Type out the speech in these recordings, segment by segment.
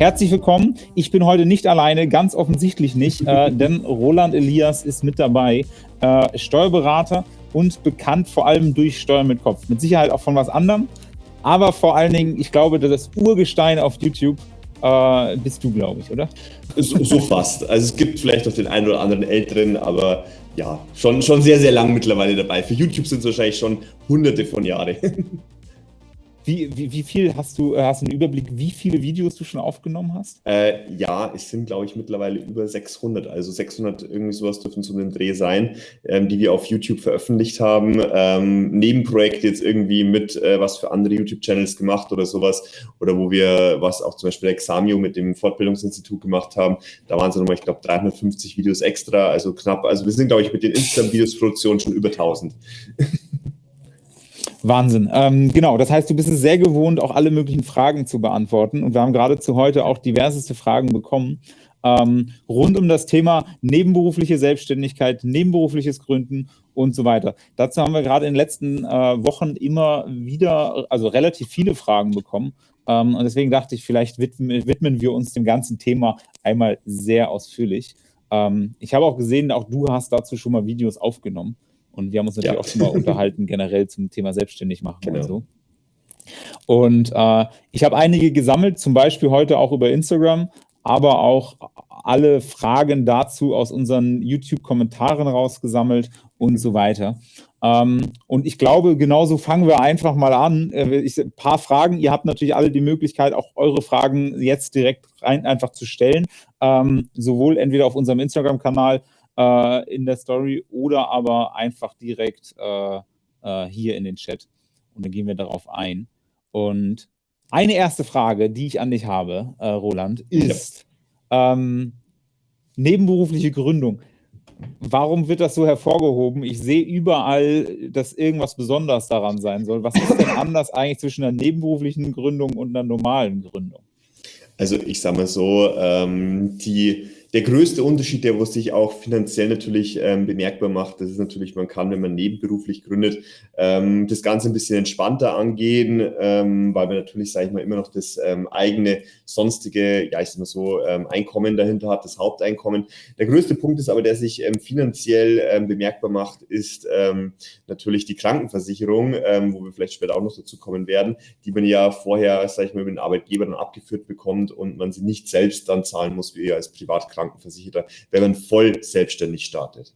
Herzlich willkommen. Ich bin heute nicht alleine, ganz offensichtlich nicht, äh, denn Roland Elias ist mit dabei, äh, Steuerberater und bekannt vor allem durch Steuern mit Kopf. Mit Sicherheit auch von was anderem, aber vor allen Dingen, ich glaube, das Urgestein auf YouTube äh, bist du, glaube ich, oder? So, so, fast. Also es gibt vielleicht noch den einen oder anderen Älteren, aber ja, schon, schon sehr, sehr lang mittlerweile dabei. Für YouTube sind es wahrscheinlich schon hunderte von Jahren. Wie, wie, wie, viel hast du, äh, hast du einen Überblick, wie viele Videos du schon aufgenommen hast? Äh, ja, es sind, glaube ich, mittlerweile über 600. Also 600 irgendwie sowas dürfen zu einem Dreh sein, ähm, die wir auf YouTube veröffentlicht haben. Ähm, Nebenprojekte jetzt irgendwie mit äh, was für andere YouTube-Channels gemacht oder sowas. Oder wo wir was auch zum Beispiel Examio mit dem Fortbildungsinstitut gemacht haben. Da waren es nochmal, ich glaube, 350 Videos extra. Also knapp. Also wir sind, glaube ich, mit den Instagram-Videos-Produktionen schon über 1000. Wahnsinn. Ähm, genau, das heißt, du bist es sehr gewohnt, auch alle möglichen Fragen zu beantworten. Und wir haben gerade zu heute auch diverseste Fragen bekommen. Ähm, rund um das Thema nebenberufliche Selbstständigkeit, nebenberufliches Gründen und so weiter. Dazu haben wir gerade in den letzten äh, Wochen immer wieder, also relativ viele Fragen bekommen. Ähm, und deswegen dachte ich, vielleicht widmen, widmen, wir uns dem ganzen Thema einmal sehr ausführlich. Ähm, ich habe auch gesehen, auch du hast dazu schon mal Videos aufgenommen. Und wir haben uns natürlich ja. auch schon mal unterhalten, generell zum Thema selbstständig machen genau. und so. Und äh, ich habe einige gesammelt, zum Beispiel heute auch über Instagram, aber auch alle Fragen dazu aus unseren YouTube-Kommentaren rausgesammelt und so weiter. Ähm, und ich glaube, genauso fangen wir einfach mal an. Äh, ich, ein paar Fragen. Ihr habt natürlich alle die Möglichkeit, auch eure Fragen jetzt direkt rein einfach zu stellen. Ähm, sowohl entweder auf unserem Instagram-Kanal äh, in der Story oder aber einfach direkt äh, äh, hier in den Chat. Und dann gehen wir darauf ein. Und eine erste Frage, die ich an dich habe, äh, Roland, ist ja. ähm, nebenberufliche Gründung. Warum wird das so hervorgehoben? Ich sehe überall, dass irgendwas besonders daran sein soll. Was ist denn anders eigentlich zwischen einer nebenberuflichen Gründung und einer normalen Gründung? Also ich sage mal so, ähm, die der größte Unterschied, der sich auch finanziell natürlich ähm, bemerkbar macht, das ist natürlich, man kann, wenn man nebenberuflich gründet, ähm, das Ganze ein bisschen entspannter angehen, ähm, weil man natürlich, sage ich mal, immer noch das ähm, eigene sonstige, ja ich sag mal so, ähm, Einkommen dahinter hat, das Haupteinkommen. Der größte Punkt ist aber, der sich ähm, finanziell bemerkbar macht, ist natürlich die Krankenversicherung, wo wir vielleicht später auch noch dazu kommen werden, die man ja vorher, sage ich mal, über den Arbeitgeber dann abgeführt bekommt und man sie nicht selbst dann zahlen muss, wie als Privatkrankenversicherung Krankenversicherter, wenn man voll selbstständig startet.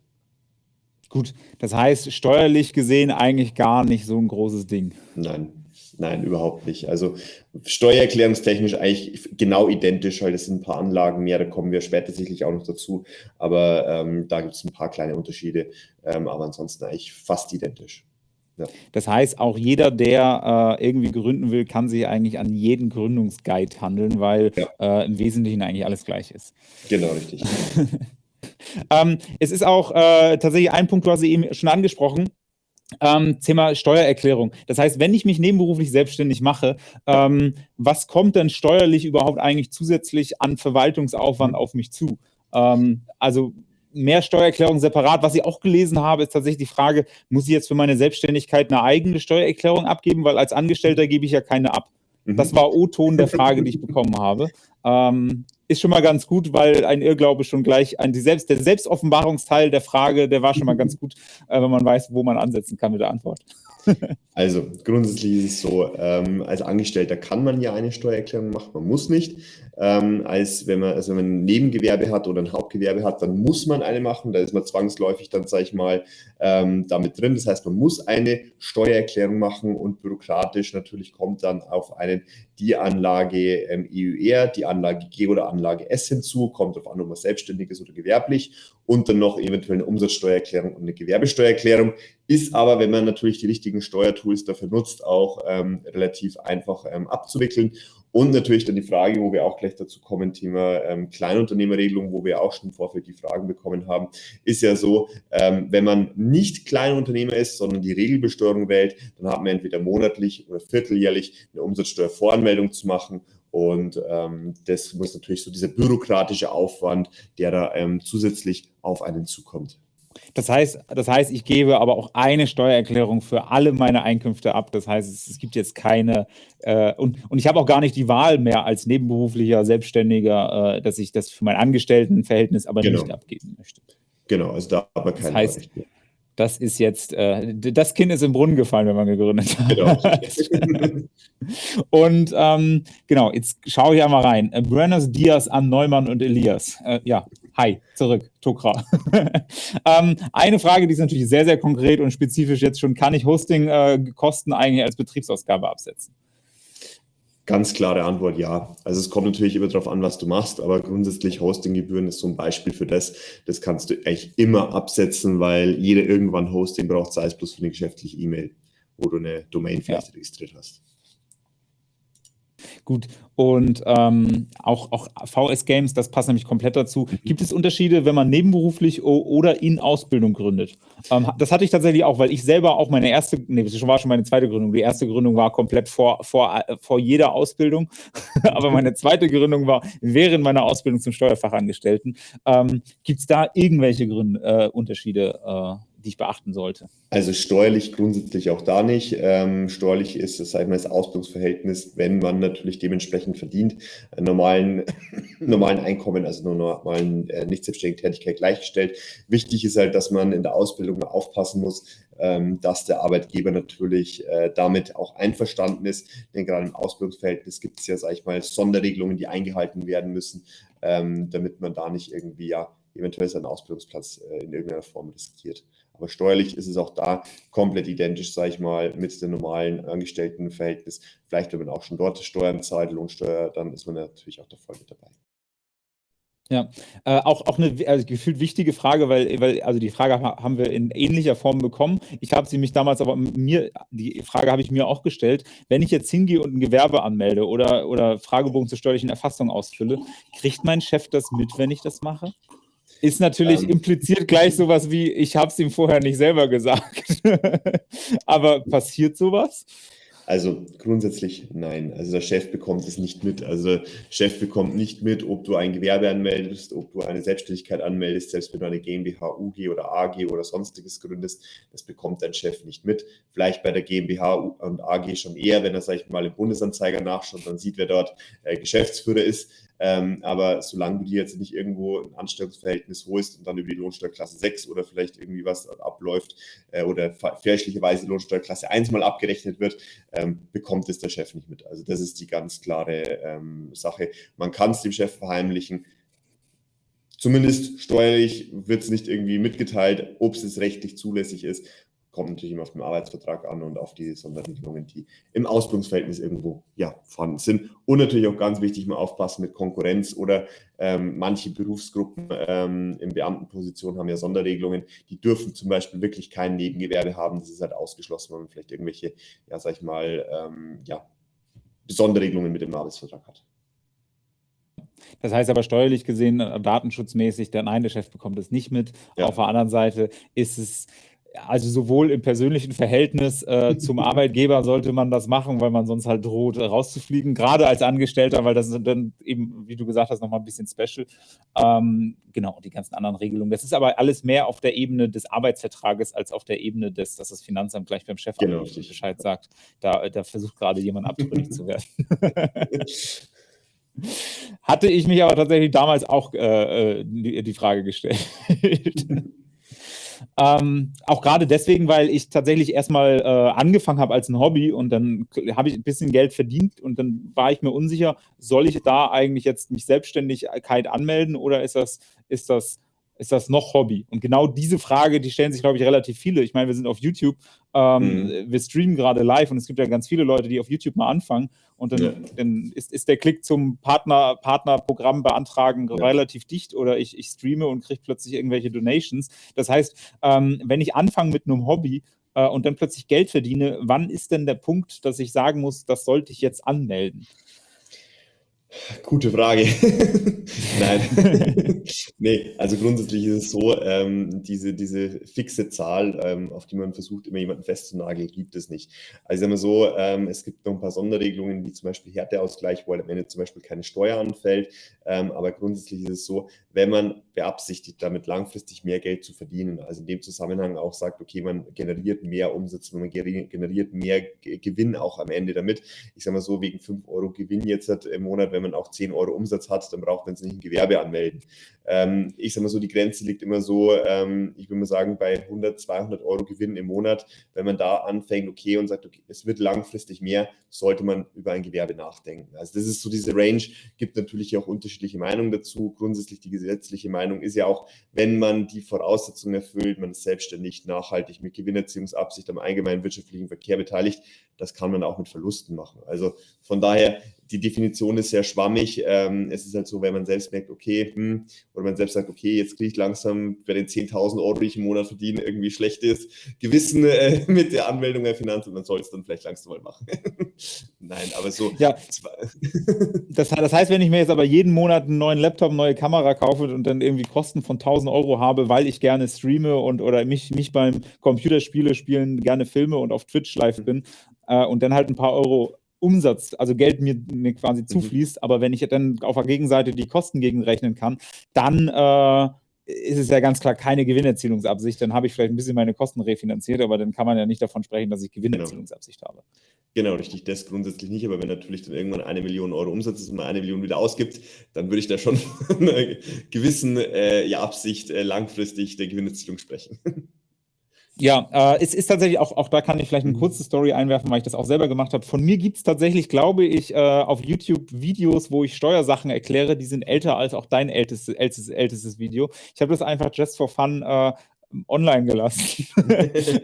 Gut, das heißt, steuerlich gesehen eigentlich gar nicht so ein großes Ding. Nein, nein, überhaupt nicht. Also steuererklärungstechnisch eigentlich genau identisch, weil es sind ein paar Anlagen mehr, da kommen wir später sicherlich auch noch dazu. Aber ähm, da gibt es ein paar kleine Unterschiede, ähm, aber ansonsten eigentlich fast identisch. Ja. Das heißt, auch jeder, der äh, irgendwie gründen will, kann sich eigentlich an jeden Gründungsguide handeln, weil ja. äh, im Wesentlichen eigentlich alles gleich ist. Genau, richtig. ähm, es ist auch äh, tatsächlich ein Punkt, du hast eben schon angesprochen, ähm, Thema Steuererklärung. Das heißt, wenn ich mich nebenberuflich selbstständig mache, ähm, was kommt denn steuerlich überhaupt eigentlich zusätzlich an Verwaltungsaufwand mhm. auf mich zu? Ähm, also mehr Steuererklärung separat. Was ich auch gelesen habe, ist tatsächlich die Frage, muss ich jetzt für meine Selbstständigkeit eine eigene Steuererklärung abgeben, weil als Angestellter gebe ich ja keine ab. Mhm. Das war O-Ton der Frage, die ich bekommen habe. Ähm, ist schon mal ganz gut, weil ein Irrglaube schon gleich, ein, die Selbst, der Selbstoffenbarungsteil der Frage, der war schon mal ganz gut, äh, wenn man weiß, wo man ansetzen kann mit der Antwort. Also grundsätzlich ist es so, ähm, als Angestellter kann man ja eine Steuererklärung machen, man muss nicht. Ähm, als wenn man, also wenn man ein Nebengewerbe hat oder ein Hauptgewerbe hat, dann muss man eine machen. Da ist man zwangsläufig dann, sage ich mal, ähm, damit drin. Das heißt, man muss eine Steuererklärung machen und bürokratisch natürlich kommt dann auf einen die Anlage ähm, EUR, die Anlage G oder Anlage S hinzu, kommt auf an, ob man selbstständig ist oder gewerblich und dann noch eventuell eine Umsatzsteuererklärung und eine Gewerbesteuererklärung. Ist aber, wenn man natürlich die richtigen Steuertools dafür nutzt, auch ähm, relativ einfach ähm, abzuwickeln. Und natürlich dann die Frage, wo wir auch gleich dazu kommen, Thema ähm, Kleinunternehmerregelung, wo wir auch schon im Vorfeld die Fragen bekommen haben, ist ja so, ähm, wenn man nicht Kleinunternehmer ist, sondern die Regelbesteuerung wählt, dann hat man entweder monatlich oder vierteljährlich eine Umsatzsteuervoranmeldung zu machen und ähm, das muss natürlich so dieser bürokratische Aufwand, der da ähm, zusätzlich auf einen zukommt. Das heißt, das heißt, ich gebe aber auch eine Steuererklärung für alle meine Einkünfte ab. Das heißt, es, es gibt jetzt keine, äh, und, und ich habe auch gar nicht die Wahl mehr als nebenberuflicher Selbstständiger, äh, dass ich das für mein Angestelltenverhältnis aber genau. nicht abgeben möchte. Genau, also da aber keine das heißt, das ist jetzt, äh, das Kind ist im Brunnen gefallen, wenn man gegründet hat. Genau. und ähm, genau, jetzt schaue ich einmal rein. Äh, Buenos Dias an Neumann und Elias. Äh, ja, hi, zurück, Tokra. ähm, eine Frage, die ist natürlich sehr, sehr konkret und spezifisch jetzt schon. Kann ich Hosting-Kosten äh, eigentlich als Betriebsausgabe absetzen? Ganz klare Antwort, ja. Also es kommt natürlich immer darauf an, was du machst, aber grundsätzlich Hostinggebühren ist so ein Beispiel für das. Das kannst du eigentlich immer absetzen, weil jeder irgendwann Hosting braucht, sei es bloß für eine geschäftliche E-Mail, wo du eine Domain vielleicht ja. registriert hast. Gut, und ähm, auch, auch VS Games, das passt nämlich komplett dazu. Mhm. Gibt es Unterschiede, wenn man nebenberuflich oder in Ausbildung gründet? Ähm, das hatte ich tatsächlich auch, weil ich selber auch meine erste, nee, das war schon meine zweite Gründung. Die erste Gründung war komplett vor, vor, vor jeder Ausbildung, aber meine zweite Gründung war während meiner Ausbildung zum Steuerfachangestellten. Ähm, Gibt es da irgendwelche Gründe, äh, Unterschiede? Äh, die ich beachten sollte? Also steuerlich grundsätzlich auch da nicht. Ähm, steuerlich ist das, mal, das Ausbildungsverhältnis, wenn man natürlich dementsprechend verdient, normalen, normalen Einkommen, also nur normalen äh, nicht selbstständigen Tätigkeit gleichgestellt. Wichtig ist halt, dass man in der Ausbildung aufpassen muss, ähm, dass der Arbeitgeber natürlich äh, damit auch einverstanden ist. Denn gerade im Ausbildungsverhältnis gibt es ja, sag ich mal, Sonderregelungen, die eingehalten werden müssen, ähm, damit man da nicht irgendwie ja eventuell seinen Ausbildungsplatz äh, in irgendeiner Form riskiert. Aber steuerlich ist es auch da komplett identisch, sage ich mal, mit dem normalen Angestelltenverhältnis. Vielleicht, wenn man auch schon dort Steuern zahlt, Lohnsteuer, dann ist man natürlich auch da voll mit dabei. Ja, äh, auch, auch eine also gefühlt wichtige Frage, weil, weil also die Frage haben wir in ähnlicher Form bekommen. Ich habe sie mich damals aber mir, die Frage habe ich mir auch gestellt, wenn ich jetzt hingehe und ein Gewerbe anmelde oder, oder Fragebogen zur steuerlichen Erfassung ausfülle, kriegt mein Chef das mit, wenn ich das mache? Ist natürlich ähm, impliziert gleich sowas wie, ich habe es ihm vorher nicht selber gesagt. Aber passiert sowas? Also grundsätzlich nein. Also der Chef bekommt es nicht mit. Also der Chef bekommt nicht mit, ob du ein Gewerbe anmeldest, ob du eine Selbstständigkeit anmeldest, selbst wenn du eine GmbH, UG oder AG oder sonstiges gründest. Das bekommt dein Chef nicht mit. Vielleicht bei der GmbH und AG schon eher, wenn er, sag ich mal, im Bundesanzeiger nachschaut, dann sieht, wer dort äh, Geschäftsführer ist. Ähm, aber solange du dir jetzt nicht irgendwo ein Anstellungsverhältnis holst und dann über die Lohnsteuerklasse 6 oder vielleicht irgendwie was abläuft äh, oder fälschlicherweise Lohnsteuerklasse 1 mal abgerechnet wird, ähm, bekommt es der Chef nicht mit. Also das ist die ganz klare ähm, Sache. Man kann es dem Chef verheimlichen. Zumindest steuerlich wird es nicht irgendwie mitgeteilt, ob es rechtlich zulässig ist kommt natürlich immer auf den Arbeitsvertrag an und auf die Sonderregelungen, die im Ausbildungsverhältnis irgendwo ja, vorhanden sind. Und natürlich auch ganz wichtig, mal aufpassen mit Konkurrenz oder ähm, manche Berufsgruppen ähm, in Beamtenpositionen haben ja Sonderregelungen, die dürfen zum Beispiel wirklich kein Nebengewerbe haben. Das ist halt ausgeschlossen, wenn man vielleicht irgendwelche, ja, sag ich mal, ähm, ja, Sonderregelungen mit dem Arbeitsvertrag hat. Das heißt aber steuerlich gesehen, äh, datenschutzmäßig, der nein, der Chef bekommt es nicht mit. Ja. Auf der anderen Seite ist es also sowohl im persönlichen Verhältnis äh, zum Arbeitgeber sollte man das machen, weil man sonst halt droht, rauszufliegen, gerade als Angestellter, weil das ist dann eben, wie du gesagt hast, nochmal ein bisschen special. Ähm, genau, die ganzen anderen Regelungen. Das ist aber alles mehr auf der Ebene des Arbeitsvertrages als auf der Ebene des, dass das Finanzamt gleich beim Chef genau. Bescheid sagt. Da, da versucht gerade jemand abtrünnig zu werden. Hatte ich mich aber tatsächlich damals auch äh, äh die, die Frage gestellt. Ähm, auch gerade deswegen, weil ich tatsächlich erstmal äh, angefangen habe als ein Hobby und dann habe ich ein bisschen Geld verdient und dann war ich mir unsicher, soll ich da eigentlich jetzt mich Selbstständigkeit anmelden oder ist das, ist das ist das noch Hobby? Und genau diese Frage, die stellen sich, glaube ich, relativ viele. Ich meine, wir sind auf YouTube, ähm, mhm. wir streamen gerade live und es gibt ja ganz viele Leute, die auf YouTube mal anfangen und dann, ja. dann ist, ist, der Klick zum Partner, Partnerprogramm beantragen ja. relativ dicht oder ich, ich streame und kriege plötzlich irgendwelche Donations. Das heißt, ähm, wenn ich anfange mit einem Hobby, äh, und dann plötzlich Geld verdiene, wann ist denn der Punkt, dass ich sagen muss, das sollte ich jetzt anmelden? Gute Frage. Nein. nee, also grundsätzlich ist es so, ähm, diese, diese fixe Zahl, ähm, auf die man versucht, immer jemanden festzunageln, gibt es nicht. Also sagen wir so, ähm, es gibt noch ein paar Sonderregelungen, wie zum Beispiel Härteausgleich, wo halt am Ende zum Beispiel keine Steuer anfällt. Ähm, aber grundsätzlich ist es so, wenn man beabsichtigt, damit langfristig mehr Geld zu verdienen, also in dem Zusammenhang auch sagt, okay, man generiert mehr Umsatz, man generiert mehr Gewinn auch am Ende damit. Ich sage mal so, wegen 5 Euro Gewinn jetzt im Monat, wenn man auch 10 Euro Umsatz hat, dann braucht man es nicht ein Gewerbe anmelden. Ähm, ich sage mal so, die Grenze liegt immer so, ähm, ich würde mal sagen, bei 100, 200 Euro Gewinn im Monat. Wenn man da anfängt, okay, und sagt, okay, es wird langfristig mehr, sollte man über ein Gewerbe nachdenken. Also das ist so diese Range, gibt natürlich auch unterschiedliche Meinungen dazu. Grundsätzlich die gesetzliche Meinung ist ja auch, wenn man die Voraussetzungen erfüllt, man ist selbstständig, nachhaltig mit Gewinnerziehungsabsicht am allgemeinen wirtschaftlichen Verkehr beteiligt, das kann man auch mit Verlusten machen. Also von daher die Definition ist sehr schwammig. Ähm, es ist halt so, wenn man selbst merkt, okay, hm, oder man selbst sagt, okay, jetzt kriege ich langsam bei den 10.000 Euro, die ich im Monat verdiene, irgendwie schlechtes Gewissen äh, mit der Anmeldung der Finanzen, dann soll es dann vielleicht langsam mal machen. Nein, aber so. Ja, das, das, heißt, wenn ich mir jetzt aber jeden Monat einen neuen Laptop, eine neue Kamera kaufe und dann irgendwie Kosten von 1.000 Euro habe, weil ich gerne streame und oder mich, mich beim Computerspiele spielen gerne filme und auf Twitch live bin äh, und dann halt ein paar Euro Umsatz, also Geld mir, mir quasi mhm. zufließt, aber wenn ich dann auf der Gegenseite die Kosten gegenrechnen kann, dann äh, ist es ja ganz klar keine Gewinnerzielungsabsicht. Dann habe ich vielleicht ein bisschen meine Kosten refinanziert, aber dann kann man ja nicht davon sprechen, dass ich Gewinnerzielungsabsicht genau. habe. Genau, richtig. Das grundsätzlich nicht, aber wenn natürlich dann irgendwann eine Million Euro Umsatz ist und man eine Million wieder ausgibt, dann würde ich da schon von einer gewissen äh, ja, Absicht äh, langfristig der Gewinnerzielung sprechen. Ja, äh, es ist tatsächlich auch, auch da kann ich vielleicht eine kurze Story einwerfen, weil ich das auch selber gemacht habe. Von mir gibt es tatsächlich, glaube ich, äh, auf YouTube Videos, wo ich Steuersachen erkläre, die sind älter als auch dein ältestes, ältestes, ältestes Video. Ich habe das einfach just for fun äh, online gelassen.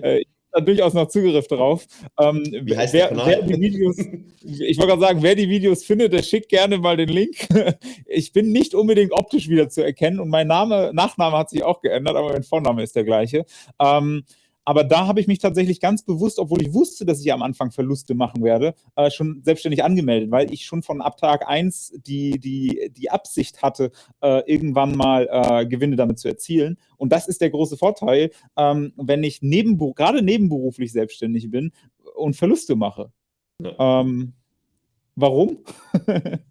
Äh, da durchaus noch Zugriff drauf. Ähm, Wie heißt wer, wer die Videos, ich wollte gerade sagen, wer die Videos findet, der schickt gerne mal den Link. ich bin nicht unbedingt optisch wieder zu erkennen und mein Name, Nachname hat sich auch geändert, aber mein Vorname ist der gleiche. Ähm, aber da habe ich mich tatsächlich ganz bewusst, obwohl ich wusste, dass ich am Anfang Verluste machen werde, äh, schon selbstständig angemeldet, weil ich schon von ab Tag 1 die, die, die Absicht hatte, äh, irgendwann mal äh, Gewinne damit zu erzielen. Und das ist der große Vorteil, ähm, wenn ich nebenber gerade nebenberuflich selbstständig bin und Verluste mache. Ja. Ähm, warum?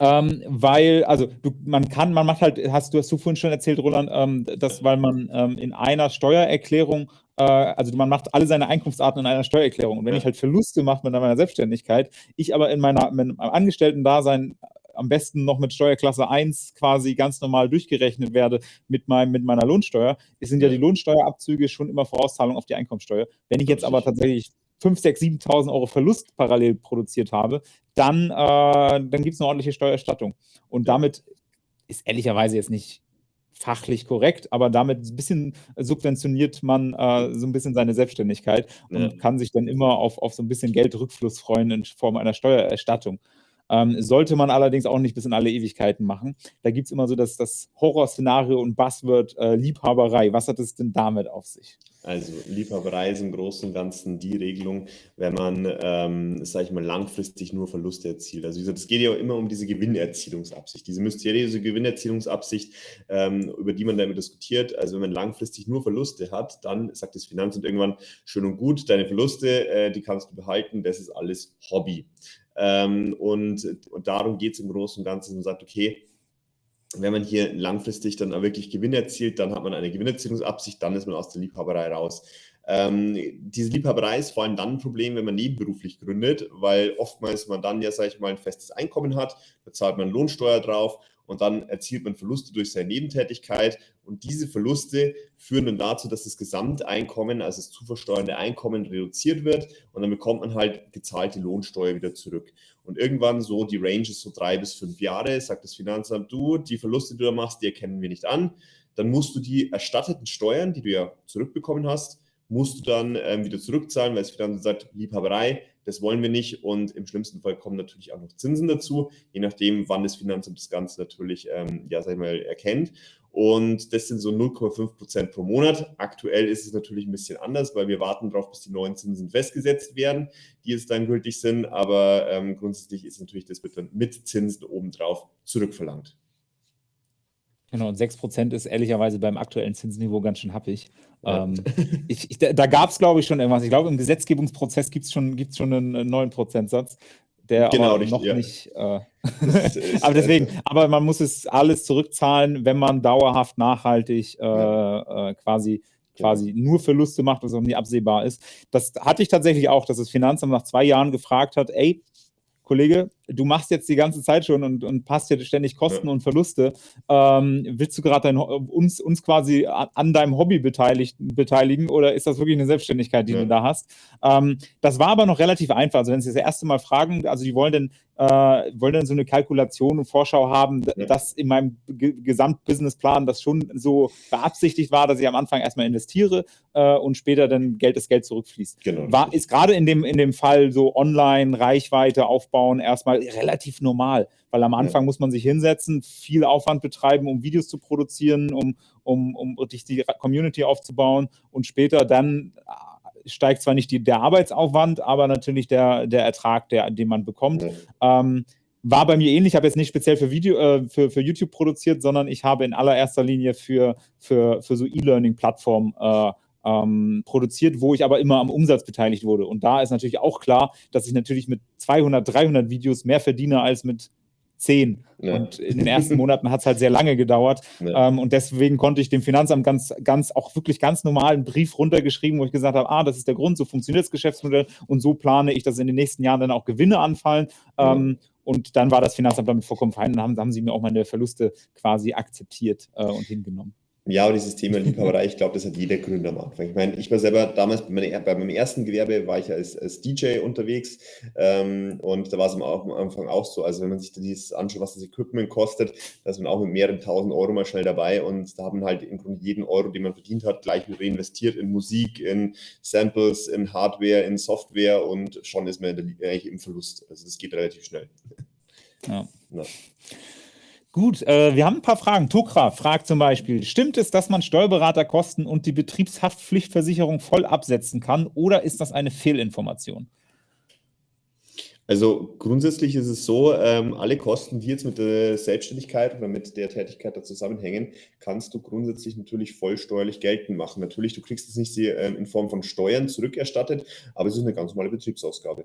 Ähm, weil, also du, man kann, man macht halt, hast du hast du vorhin schon erzählt, Roland, ähm, dass weil man ähm, in einer Steuererklärung, äh, also man macht alle seine Einkunftsarten in einer Steuererklärung. Und wenn ich halt Verluste mache mit meiner Selbstständigkeit, ich aber in meiner mit Angestellten-Dasein am besten noch mit Steuerklasse 1 quasi ganz normal durchgerechnet werde mit, meinem, mit meiner Lohnsteuer, sind ja die Lohnsteuerabzüge schon immer Vorauszahlung auf die Einkommensteuer. Wenn ich jetzt aber tatsächlich 5, 6, 7.000 Euro Verlust parallel produziert habe, dann, äh, dann gibt es eine ordentliche Steuererstattung. Und damit ist ehrlicherweise jetzt nicht fachlich korrekt, aber damit ein bisschen subventioniert man äh, so ein bisschen seine Selbstständigkeit und ja. kann sich dann immer auf, auf so ein bisschen Geldrückfluss freuen in Form einer Steuererstattung. Ähm, sollte man allerdings auch nicht bis in alle Ewigkeiten machen. Da gibt es immer so das, das Horrorszenario und Buzzword äh, Liebhaberei. Was hat es denn damit auf sich? Also Liebhaberei ist im Großen und Ganzen die Regelung, wenn man, ähm, sage ich mal, langfristig nur Verluste erzielt. Also wie gesagt, es geht ja immer um diese Gewinnerzielungsabsicht, diese mysteriöse Gewinnerzielungsabsicht, ähm, über die man damit diskutiert. Also wenn man langfristig nur Verluste hat, dann sagt das Finanzamt irgendwann, schön und gut, deine Verluste, äh, die kannst du behalten, das ist alles Hobby. Ähm, und, und darum geht es im Großen und Ganzen und sagt, okay, wenn man hier langfristig dann wirklich Gewinn erzielt, dann hat man eine Gewinnerzielungsabsicht, dann ist man aus der Liebhaberei raus. Ähm, diese Liebhaberei ist vor allem dann ein Problem, wenn man nebenberuflich gründet, weil oftmals man dann ja, sage ich mal, ein festes Einkommen hat, da zahlt man Lohnsteuer drauf und dann erzielt man Verluste durch seine Nebentätigkeit und diese Verluste führen dann dazu, dass das Gesamteinkommen, also das zu versteuernde Einkommen reduziert wird und dann bekommt man halt gezahlte Lohnsteuer wieder zurück. Und irgendwann so, die Range ist so drei bis fünf Jahre, sagt das Finanzamt, du, die Verluste, die du da machst, die erkennen wir nicht an. Dann musst du die erstatteten Steuern, die du ja zurückbekommen hast, musst du dann ähm, wieder zurückzahlen, weil das Finanzamt sagt, Liebhaberei, das wollen wir nicht. Und im schlimmsten Fall kommen natürlich auch noch Zinsen dazu, je nachdem, wann das Finanzamt das Ganze natürlich, ähm, ja, sag ich mal, erkennt. Und das sind so 0,5 Prozent pro Monat. Aktuell ist es natürlich ein bisschen anders, weil wir warten darauf, bis die neuen Zinsen festgesetzt werden, die jetzt dann gültig sind. Aber ähm, grundsätzlich ist natürlich das dann mit Zinsen obendrauf zurückverlangt. Genau, und 6% ist ehrlicherweise beim aktuellen Zinsniveau ganz schön happig. Ja. Ähm, ich, ich, da gab es, glaube ich, schon irgendwas. Ich glaube, im Gesetzgebungsprozess gibt es schon, gibt's schon einen neuen Prozentsatz, der genau, aber noch ja. nicht. Äh, aber deswegen, aber man muss es alles zurückzahlen, wenn man dauerhaft nachhaltig äh, äh, quasi quasi genau. nur Verluste macht, was auch nie absehbar ist. Das hatte ich tatsächlich auch, dass das Finanzamt nach zwei Jahren gefragt hat, ey, Kollege, du machst jetzt die ganze Zeit schon und, und passt hier ständig Kosten ja. und Verluste. Ähm, willst du gerade uns, uns quasi an deinem Hobby beteiligt, beteiligen oder ist das wirklich eine Selbstständigkeit, die ja. du da hast? Ähm, das war aber noch relativ einfach. Also wenn Sie das erste Mal fragen, also die wollen denn, äh, wollen denn so eine Kalkulation und Vorschau haben, ja. dass in meinem Gesamtbusinessplan das schon so beabsichtigt war, dass ich am Anfang erstmal investiere äh, und später dann Geld das Geld zurückfließt. Genau. War, ist gerade in dem, in dem Fall so online Reichweite aufbauen erstmal erstmal relativ normal, weil am Anfang muss man sich hinsetzen, viel Aufwand betreiben, um Videos zu produzieren, um, um, um die Community aufzubauen und später dann äh, steigt zwar nicht die, der Arbeitsaufwand, aber natürlich der, der Ertrag, der, den man bekommt. Ja. Ähm, war bei mir ähnlich. Ich habe jetzt nicht speziell für Video, äh, für, für YouTube produziert, sondern ich habe in allererster Linie für, für, für so E-Learning-Plattformen äh, ähm, produziert, wo ich aber immer am Umsatz beteiligt wurde. Und da ist natürlich auch klar, dass ich natürlich mit 200, 300 Videos mehr verdiene als mit 10. Ja. Und in den ersten Monaten hat es halt sehr lange gedauert. Ja. Ähm, und deswegen konnte ich dem Finanzamt ganz, ganz, auch wirklich ganz normal einen Brief runtergeschrieben, wo ich gesagt habe, ah, das ist der Grund, so funktioniert das Geschäftsmodell und so plane ich, dass in den nächsten Jahren dann auch Gewinne anfallen. Ja. Ähm, und dann war das Finanzamt damit vollkommen fein und haben, haben sie mir auch meine Verluste quasi akzeptiert äh, und hingenommen. Ja, aber dieses Thema Liebhaberei, ich glaube, das hat jeder Gründer am Anfang. Ich meine, ich war selber damals bei, meiner, bei meinem ersten Gewerbe war ich als, als DJ unterwegs ähm, und da war es am, am, Anfang auch so. Also wenn man sich dieses anschaut, was das Equipment kostet, da ist man auch mit mehreren tausend Euro mal schnell dabei und da haben halt im Grunde jeden Euro, den man verdient hat, gleich wieder reinvestiert in Musik, in Samples, in Hardware, in Software und schon ist man eigentlich im Verlust. Also das geht relativ schnell. Ja. ja. Gut, äh, wir haben ein paar Fragen. Tokra fragt zum Beispiel, stimmt es, dass man Steuerberaterkosten und die Betriebshaftpflichtversicherung voll absetzen kann oder ist das eine Fehlinformation? Also grundsätzlich ist es so, ähm, alle Kosten, die jetzt mit der Selbstständigkeit oder mit der Tätigkeit da zusammenhängen, kannst du grundsätzlich natürlich vollsteuerlich geltend machen. Natürlich, du kriegst es nicht ähm, in Form von Steuern zurückerstattet, aber es ist eine ganz normale Betriebsausgabe.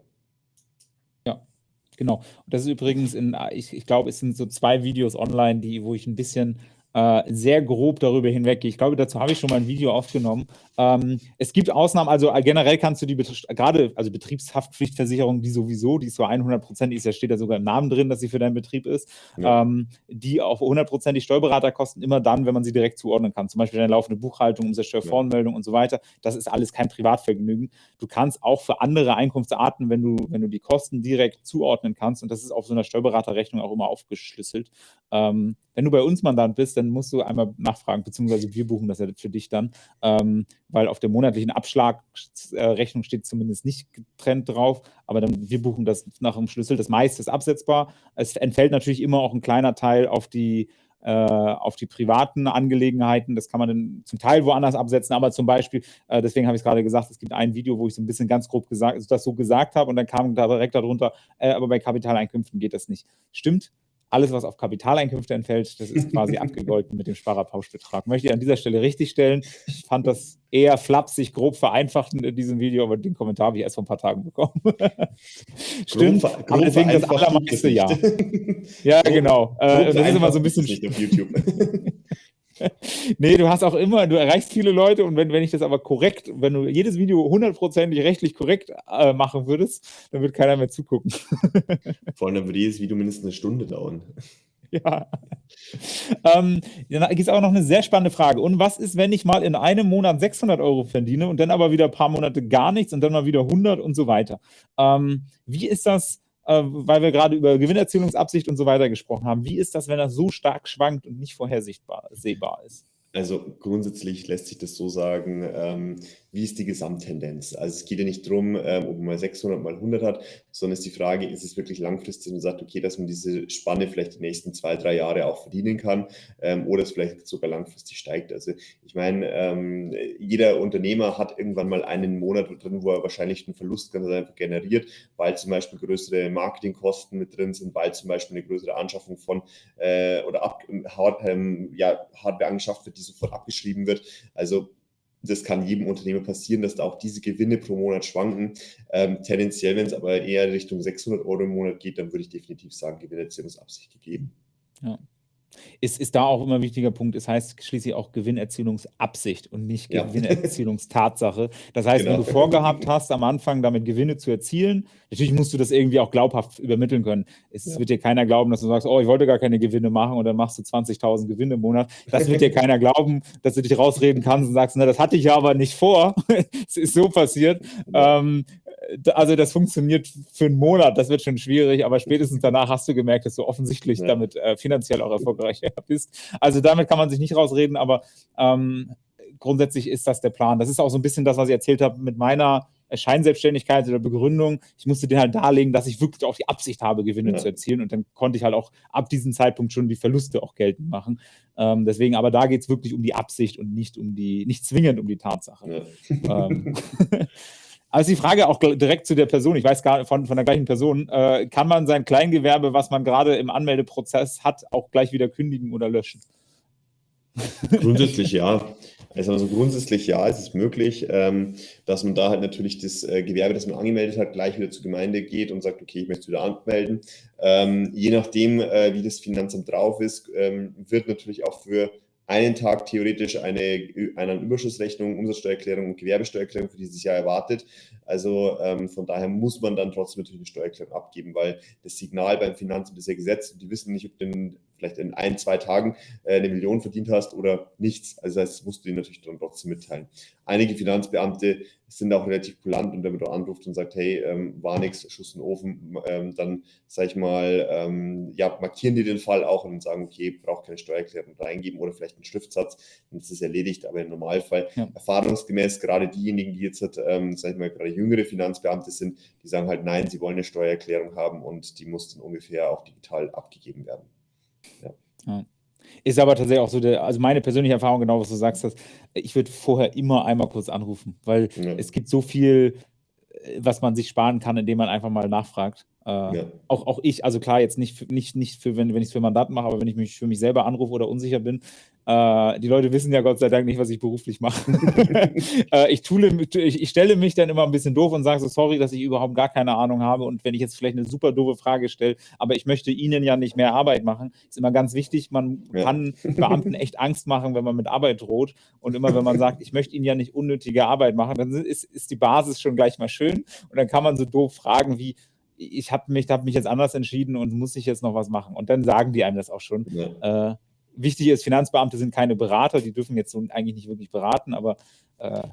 Genau. Und das ist übrigens in, ich, ich glaube, es sind so zwei Videos online, die, wo ich ein bisschen äh, sehr grob darüber hinweggehe. Ich glaube, dazu habe ich schon mal ein Video aufgenommen. Ähm, es gibt Ausnahmen, also äh, generell kannst du die, gerade, also Betriebshaftpflichtversicherung, die sowieso, die ist so 100% ist, ja steht da sogar im Namen drin, dass sie für deinen Betrieb ist, ja. ähm, die auf 100% die Steuerberater kosten immer dann, wenn man sie direkt zuordnen kann. Zum Beispiel deine laufende Buchhaltung, Umsatzsteuervoranmeldung ja. und so weiter. Das ist alles kein Privatvergnügen. Du kannst auch für andere Einkunftsarten, wenn du, wenn du die Kosten direkt zuordnen kannst, und das ist auf so einer Steuerberaterrechnung auch immer aufgeschlüsselt. Ähm, wenn du bei uns Mandant bist, dann musst du einmal nachfragen, beziehungsweise wir buchen das ja für dich dann. Ähm, weil auf der monatlichen Abschlagrechnung steht zumindest nicht getrennt drauf, aber dann wir buchen das nach dem Schlüssel. Das meiste ist absetzbar. Es entfällt natürlich immer auch ein kleiner Teil auf die äh, auf die privaten Angelegenheiten. Das kann man dann zum Teil woanders absetzen, aber zum Beispiel, äh, deswegen habe ich es gerade gesagt, es gibt ein Video, wo ich so ein bisschen ganz grob gesagt, das so gesagt habe und dann kam da direkt darunter, äh, aber bei Kapitaleinkünften geht das nicht. Stimmt, alles, was auf Kapitaleinkünfte entfällt, das ist quasi abgegolten mit dem Sparerpauschbetrag. Möchte ich an dieser Stelle richtigstellen. Ich fand das eher flapsig, grob vereinfacht in diesem Video, aber den Kommentar habe ich erst vor ein paar Tagen bekommen. Stimmt, grob, grob deswegen das allermeiste ja. ja, genau. Äh, das ist immer so ein bisschen... Nicht auf YouTube. nee, du hast auch immer, du erreichst viele Leute und wenn, wenn ich das aber korrekt, wenn du jedes Video hundertprozentig rechtlich korrekt äh, machen würdest, dann wird keiner mehr zugucken. Vor allem würde jedes Video mindestens eine Stunde dauern. Ja. Ähm, dann gibt es auch noch eine sehr spannende Frage. Und was ist, wenn ich mal in einem Monat 600 Euro verdiene und dann aber wieder ein paar Monate gar nichts und dann mal wieder 100 und so weiter? Ähm, wie ist das? Äh, weil wir gerade über Gewinnerzielungsabsicht und so weiter gesprochen haben. Wie ist das, wenn das so stark schwankt und nicht vorhersehbar sehbar ist? Also grundsätzlich lässt sich das so sagen, ähm, wie ist die Gesamttendenz? Also es geht ja nicht darum, ähm, ob man mal 600 mal 100 hat, sondern ist die Frage, ist es wirklich langfristig und sagt, okay, dass man diese Spanne vielleicht die nächsten zwei, drei Jahre auch verdienen kann ähm, oder es vielleicht sogar langfristig steigt. Also ich meine, ähm, jeder Unternehmer hat irgendwann mal einen Monat drin, wo er wahrscheinlich einen Verlust ganz einfach generiert, weil zum Beispiel größere Marketingkosten mit drin sind, weil zum Beispiel eine größere Anschaffung von äh, oder ab, Hard, ähm, ja, Hardware angeschafft wird, die sofort abgeschrieben wird. Also das kann jedem Unternehmer passieren, dass da auch diese Gewinne pro Monat schwanken. Ähm, tendenziell, wenn es aber eher Richtung 600 Euro im Monat geht, dann würde ich definitiv sagen, Gewinnerziehungsabsicht gegeben. Ja. Ist, ist da auch immer ein wichtiger Punkt. Es heißt schließlich auch Gewinnerzielungsabsicht und nicht Ja. Gewinnerzielungstatsache. Das heißt, wenn Genau. du vorgehabt hast, am Anfang damit Gewinne zu erzielen, natürlich musst du das irgendwie auch glaubhaft übermitteln können. Es Ja. wird dir keiner glauben, dass du sagst, oh, ich wollte gar keine Gewinne machen und dann machst du 20.000 Gewinne im Monat. Das wird dir keiner glauben, dass du dich rausreden kannst und sagst, na, das hatte ich ja aber nicht vor. es ist so passiert. Ähm, d- also das funktioniert für einen Monat, das wird schon schwierig, aber spätestens danach hast du gemerkt, dass du offensichtlich Ja. damit äh, finanziell auch erfolgreich bist. Also damit kann man sich nicht rausreden, aber ähm, grundsätzlich ist das der Plan. Das ist auch so ein bisschen das, was ich erzählt habe mit meiner Scheinselbstständigkeit oder Begründung. Ich musste dir halt darlegen, dass ich wirklich auch die Absicht habe, Gewinne Ja. zu erzielen und dann konnte ich halt auch ab diesem Zeitpunkt schon die Verluste auch geltend machen. Ähm, deswegen, aber da geht es wirklich um die Absicht und nicht um die, nicht zwingend um die Tatsache. Ja. Ähm, also die Frage auch direkt zu der Person, ich weiß gar von, von der gleichen Person, äh, kann man sein Kleingewerbe, was man gerade im Anmeldeprozess hat, auch gleich wieder kündigen oder löschen? Grundsätzlich ja. Also, also grundsätzlich ja, es ist möglich, ähm, dass man da halt natürlich das äh, Gewerbe, das man angemeldet hat, gleich wieder zur Gemeinde geht und sagt, okay, ich möchte wieder anmelden. Ähm, je nachdem, äh, wie das Finanzamt drauf ist, ähm, wird natürlich auch für einen Tag theoretisch eine, eine Überschussrechnung, Umsatzsteuererklärung und Gewerbesteuererklärung für dieses Jahr erwartet. Also ähm, von daher muss man dann trotzdem natürlich eine Steuererklärung abgeben, weil das Signal beim Finanzamt ist ja gesetzt und die wissen nicht, ob du in, vielleicht in ein, zwei Tagen äh, eine Million verdient hast oder nichts. Also das musst du ihnen natürlich dann trotzdem mitteilen. Einige Finanzbeamte sind auch relativ kulant und wenn man da anruft und sagt, hey, ähm, war nichts, Schuss in den Ofen, ähm, dann sag ich mal, ähm, ja, markieren die den Fall auch und sagen, okay, braucht keine Steuererklärung reingeben oder vielleicht einen Schriftsatz, dann ist es erledigt, aber im Normalfall Ja. erfahrungsgemäß gerade diejenigen, die jetzt, ähm, sag ich mal, gerade jüngere Finanzbeamte sind, die sagen halt, nein, sie wollen eine Steuererklärung haben und die muss dann ungefähr auch digital abgegeben werden. Ist aber tatsächlich auch so, der, also meine persönliche Erfahrung, genau was du sagst, dass ich würde vorher immer einmal kurz anrufen, weil Ja. es gibt so viel, äh, was man sich sparen kann, indem man einfach mal nachfragt. Äh, Ja. auch, auch ich, also klar, jetzt nicht, für- nicht, nicht für, wenn, wenn ich es für Mandaten mache, aber wenn ich mich für mich selber anrufe oder unsicher bin, äh, die Leute wissen ja Gott sei Dank nicht, was ich beruflich mache. äh, ich, tue, ich, ich stelle mich dann immer ein bisschen doof und sage so, sorry, dass ich überhaupt gar keine Ahnung habe und wenn ich jetzt vielleicht eine super doofe Frage stelle, aber ich möchte Ihnen ja nicht mehr Arbeit machen, ist immer ganz wichtig, man Ja. kann Beamten echt Angst machen, wenn man mit Arbeit droht und immer wenn man sagt, ich möchte Ihnen ja nicht unnötige Arbeit machen, dann ist, ist die Basis schon gleich mal schön und dann kann man so doof fragen wie, ich habe mich, hab mich jetzt anders entschieden und muss ich jetzt noch was machen und dann sagen die einem das auch schon. Ja. Äh, wichtig ist, Finanzbeamte sind keine Berater, die dürfen jetzt so eigentlich nicht wirklich beraten, aber äh,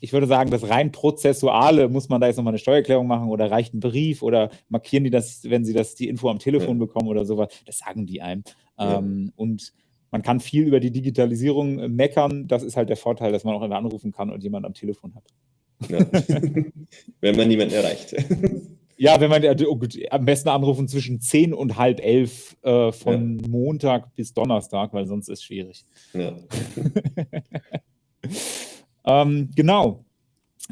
ich würde sagen, das rein prozessuale, muss man da jetzt nochmal eine Steuererklärung machen oder reicht ein Brief oder markieren die das, wenn sie das die Info am Telefon Ja. bekommen oder sowas, das sagen die einem. Ja. Ähm, und man kann viel über die Digitalisierung äh, meckern. Das ist halt der Vorteil, dass man auch immer anrufen kann und jemand am Telefon hat. Ja. Wenn man niemanden erreicht. Ja, wenn man oh gut, am besten anrufen zwischen 10 und halb elf äh, von Montag bis Donnerstag, weil sonst ist es schwierig. Ja. Ähm, genau.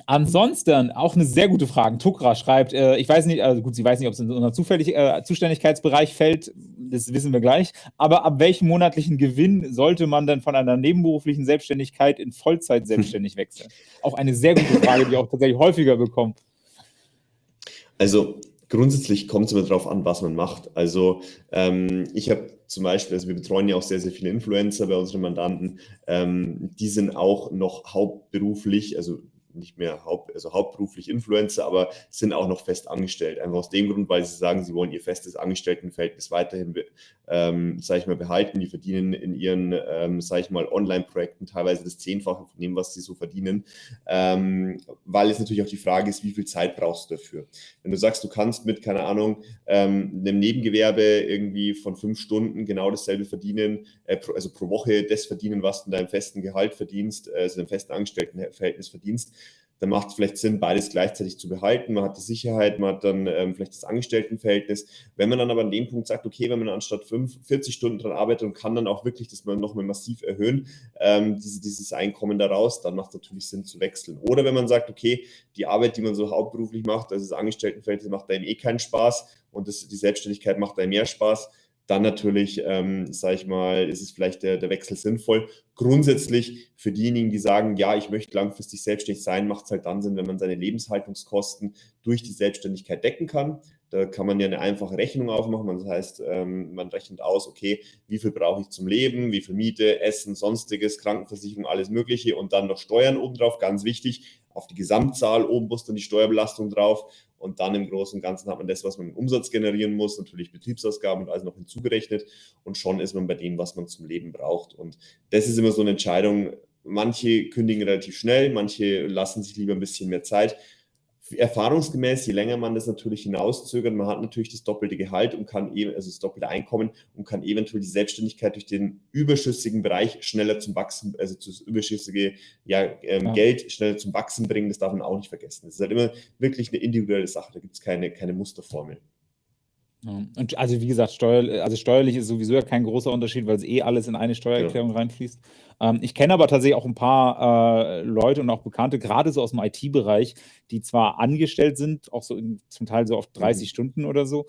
Ansonsten auch eine sehr gute Frage. Tukra schreibt, äh, ich weiß nicht, also gut, sie weiß nicht, ob es in unseren zufällig, äh, Zuständigkeitsbereich fällt, das wissen wir gleich, aber ab welchem monatlichen Gewinn sollte man denn von einer nebenberuflichen Selbstständigkeit in Vollzeit selbstständig wechseln? Auch eine sehr gute Frage, die ich auch tatsächlich häufiger bekomme. Also grundsätzlich kommt es immer darauf an, was man macht. Also ähm, ich habe zum Beispiel, also wir betreuen ja auch sehr, sehr viele Influencer bei unseren Mandanten, ähm, die sind auch noch hauptberuflich, also nicht mehr haupt, also hauptberuflich Influencer, aber sind auch noch fest angestellt. Einfach aus dem Grund, weil sie sagen, sie wollen ihr festes Angestelltenverhältnis weiterhin, ähm, sage ich mal, behalten. Die verdienen in ihren, ähm, sage ich mal, Online-Projekten teilweise das Zehnfache von dem, was sie so verdienen, ähm, weil es natürlich auch die Frage ist, wie viel Zeit brauchst du dafür? Wenn du sagst, du kannst mit, keine Ahnung, ähm, einem Nebengewerbe irgendwie von fünf Stunden genau dasselbe verdienen, äh, also pro Woche das verdienen, was du in deinem festen Gehalt verdienst, äh, also im festen Angestelltenverhältnis verdienst, dann macht es vielleicht Sinn, beides gleichzeitig zu behalten. Man hat die Sicherheit, man hat dann ähm, vielleicht das Angestelltenverhältnis. Wenn man dann aber an dem Punkt sagt, okay, wenn man anstatt 5, 40 Stunden dran arbeitet und kann dann auch wirklich das mal nochmal massiv erhöhen, ähm, diese, dieses Einkommen daraus, dann macht es natürlich Sinn zu wechseln. Oder wenn man sagt, okay, die Arbeit, die man so hauptberuflich macht, also das Angestelltenverhältnis macht einem eh keinen Spaß und das, die Selbstständigkeit macht einem mehr Spaß, dann natürlich, ähm, sage ich mal, ist es vielleicht der, der Wechsel sinnvoll. Grundsätzlich für diejenigen, die sagen, ja, ich möchte langfristig selbstständig sein, macht es halt dann Sinn, wenn man seine Lebenshaltungskosten durch die Selbstständigkeit decken kann. Da kann man ja eine einfache Rechnung aufmachen. Das heißt, ähm, man rechnet aus, okay, wie viel brauche ich zum Leben, wie viel Miete, Essen, sonstiges, Krankenversicherung, alles Mögliche und dann noch Steuern obendrauf. Ganz wichtig, auf die Gesamtzahl oben muss dann die Steuerbelastung drauf und dann im Großen und Ganzen hat man das, was man im Umsatz generieren muss, natürlich Betriebsausgaben und alles noch hinzugerechnet und schon ist man bei dem, was man zum Leben braucht. Und das ist immer so eine Entscheidung. Manche kündigen relativ schnell, manche lassen sich lieber ein bisschen mehr Zeit erfahrungsgemäß, je länger man das natürlich hinauszögert, man hat natürlich das doppelte Gehalt und kann eben, also das doppelte Einkommen und kann eventuell die Selbstständigkeit durch den überschüssigen Bereich schneller zum Wachsen, also das überschüssige ja, ähm, ja. Geld schneller zum Wachsen bringen, das darf man auch nicht vergessen. Das ist halt immer wirklich eine individuelle Sache, da gibt es keine, keine Musterformel. Ja. Und also wie gesagt, steuer, also steuerlich ist sowieso ja kein großer Unterschied, weil es eh alles in eine Steuererklärung ja. reinfließt. Ähm, ich kenne aber tatsächlich auch ein paar äh, Leute und auch Bekannte, gerade so aus dem IT-Bereich, die zwar angestellt sind, auch so in, zum Teil so auf 30 mhm. Stunden oder so,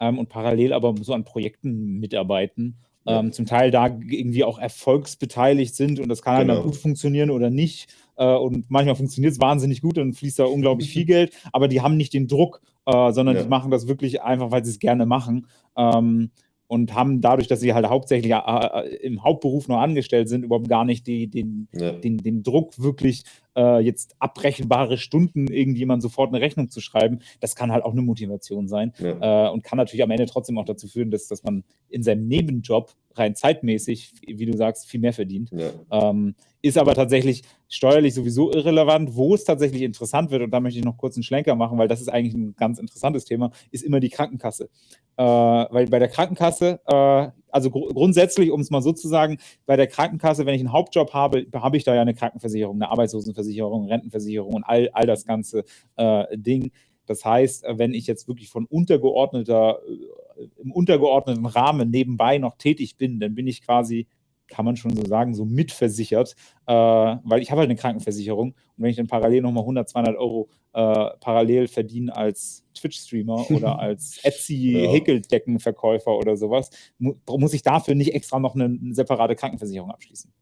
ähm, und parallel aber so an Projekten mitarbeiten. Ja. Ähm, zum Teil da irgendwie auch erfolgsbeteiligt sind und das kann halt genau. mal gut funktionieren oder nicht. Äh, und manchmal funktioniert es wahnsinnig gut, dann fließt da unglaublich viel Geld, aber die haben nicht den Druck, äh, sondern ja. die machen das wirklich einfach, weil sie es gerne machen. Ähm, und haben dadurch, dass sie halt hauptsächlich äh, äh, im Hauptberuf noch angestellt sind, überhaupt gar nicht die, den, ja. den, den Druck, wirklich äh, jetzt abbrechenbare Stunden irgendjemand sofort eine Rechnung zu schreiben. Das kann halt auch eine Motivation sein ja. äh, und kann natürlich am Ende trotzdem auch dazu führen, dass, dass man in seinem Nebenjob rein zeitmäßig, wie du sagst, viel mehr verdient. Ja. Ähm, ist aber tatsächlich steuerlich sowieso irrelevant. Wo es tatsächlich interessant wird, und da möchte ich noch kurz einen Schlenker machen, weil das ist eigentlich ein ganz interessantes Thema, ist immer die Krankenkasse. Äh, weil bei der Krankenkasse, äh, also gr grundsätzlich, um es mal so zu sagen, bei der Krankenkasse, wenn ich einen Hauptjob habe, habe ich da ja eine Krankenversicherung, eine Arbeitslosenversicherung, Rentenversicherung und all, all das ganze äh, Ding. Das heißt, wenn ich jetzt wirklich von untergeordneter, äh, im untergeordneten Rahmen nebenbei noch tätig bin, dann bin ich quasi kann man schon so sagen, so mitversichert, äh, weil ich habe halt eine Krankenversicherung und wenn ich dann parallel nochmal 100, 200 Euro äh, parallel verdiene als Twitch-Streamer oder als Etsy-Häkeldeckenverkäufer oder sowas, mu muss ich dafür nicht extra noch eine, eine separate Krankenversicherung abschließen.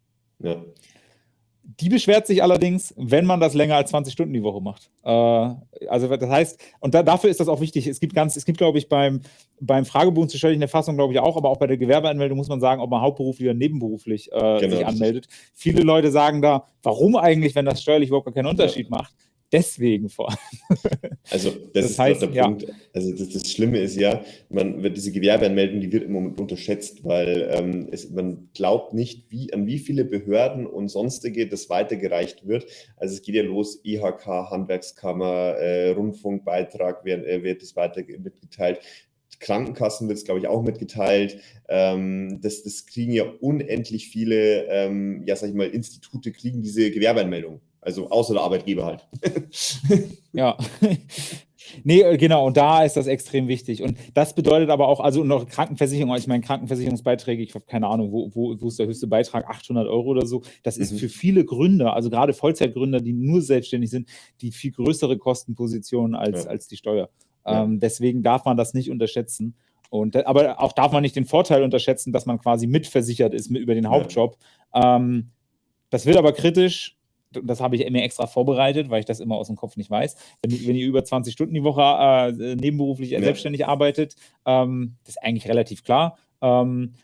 Ja. Die beschwert sich allerdings, wenn man das länger als 20 Stunden die Woche macht. Äh, also das heißt, und da, dafür ist das auch wichtig. Es gibt ganz, es gibt, glaube ich, beim, beim Fragebogen zur steuerlichen Erfassung, glaube ich, auch, aber auch bei der Gewerbeanmeldung muss man sagen, ob man hauptberuflich oder nebenberuflich äh, genau. sich anmeldet. Viele Leute sagen da, warum eigentlich, wenn das steuerlich überhaupt keinen Unterschied ja. macht? Deswegen vor allem. Also das, das ist heißt, der ja. Punkt. Also das, das, Schlimme ist ja, man wird diese Gewerbeanmeldung, die wird im Moment unterschätzt, weil ähm, es, man glaubt nicht, wie, an wie viele Behörden und sonstige das weitergereicht wird. Also es geht ja los, IHK, Handwerkskammer, äh, Rundfunkbeitrag wird, äh, wird es weiter mitgeteilt. Krankenkassen wird es, glaube ich, auch mitgeteilt. Ähm, das, das kriegen ja unendlich viele, ähm, ja, sag ich mal, Institute kriegen diese Gewerbeanmeldung. Also außer der Arbeitgeber halt. ja. Nee, äh, genau, und da ist das extrem wichtig. Und das bedeutet aber auch, also noch Krankenversicherung, ich meine, Krankenversicherungsbeiträge, ich habe keine Ahnung, wo, wo, wo ist der höchste Beitrag, 800 Euro oder so. Das ist mhm. für viele Gründer, also gerade Vollzeitgründer, die nur selbstständig sind, die viel größere Kostenpositionen als, ja. als die Steuer. Ja. Ähm, deswegen darf man das nicht unterschätzen. Und, aber auch darf man nicht den Vorteil unterschätzen, dass man quasi mitversichert ist mit, über den Hauptjob. Ja. Ähm, das wird aber kritisch, das habe ich mir extra vorbereitet, weil ich das immer aus dem Kopf nicht weiß. Wenn, wenn ihr über 20 Stunden die Woche äh, nebenberuflich ja. selbstständig arbeitet, ähm, das ist eigentlich relativ klar. Ähm,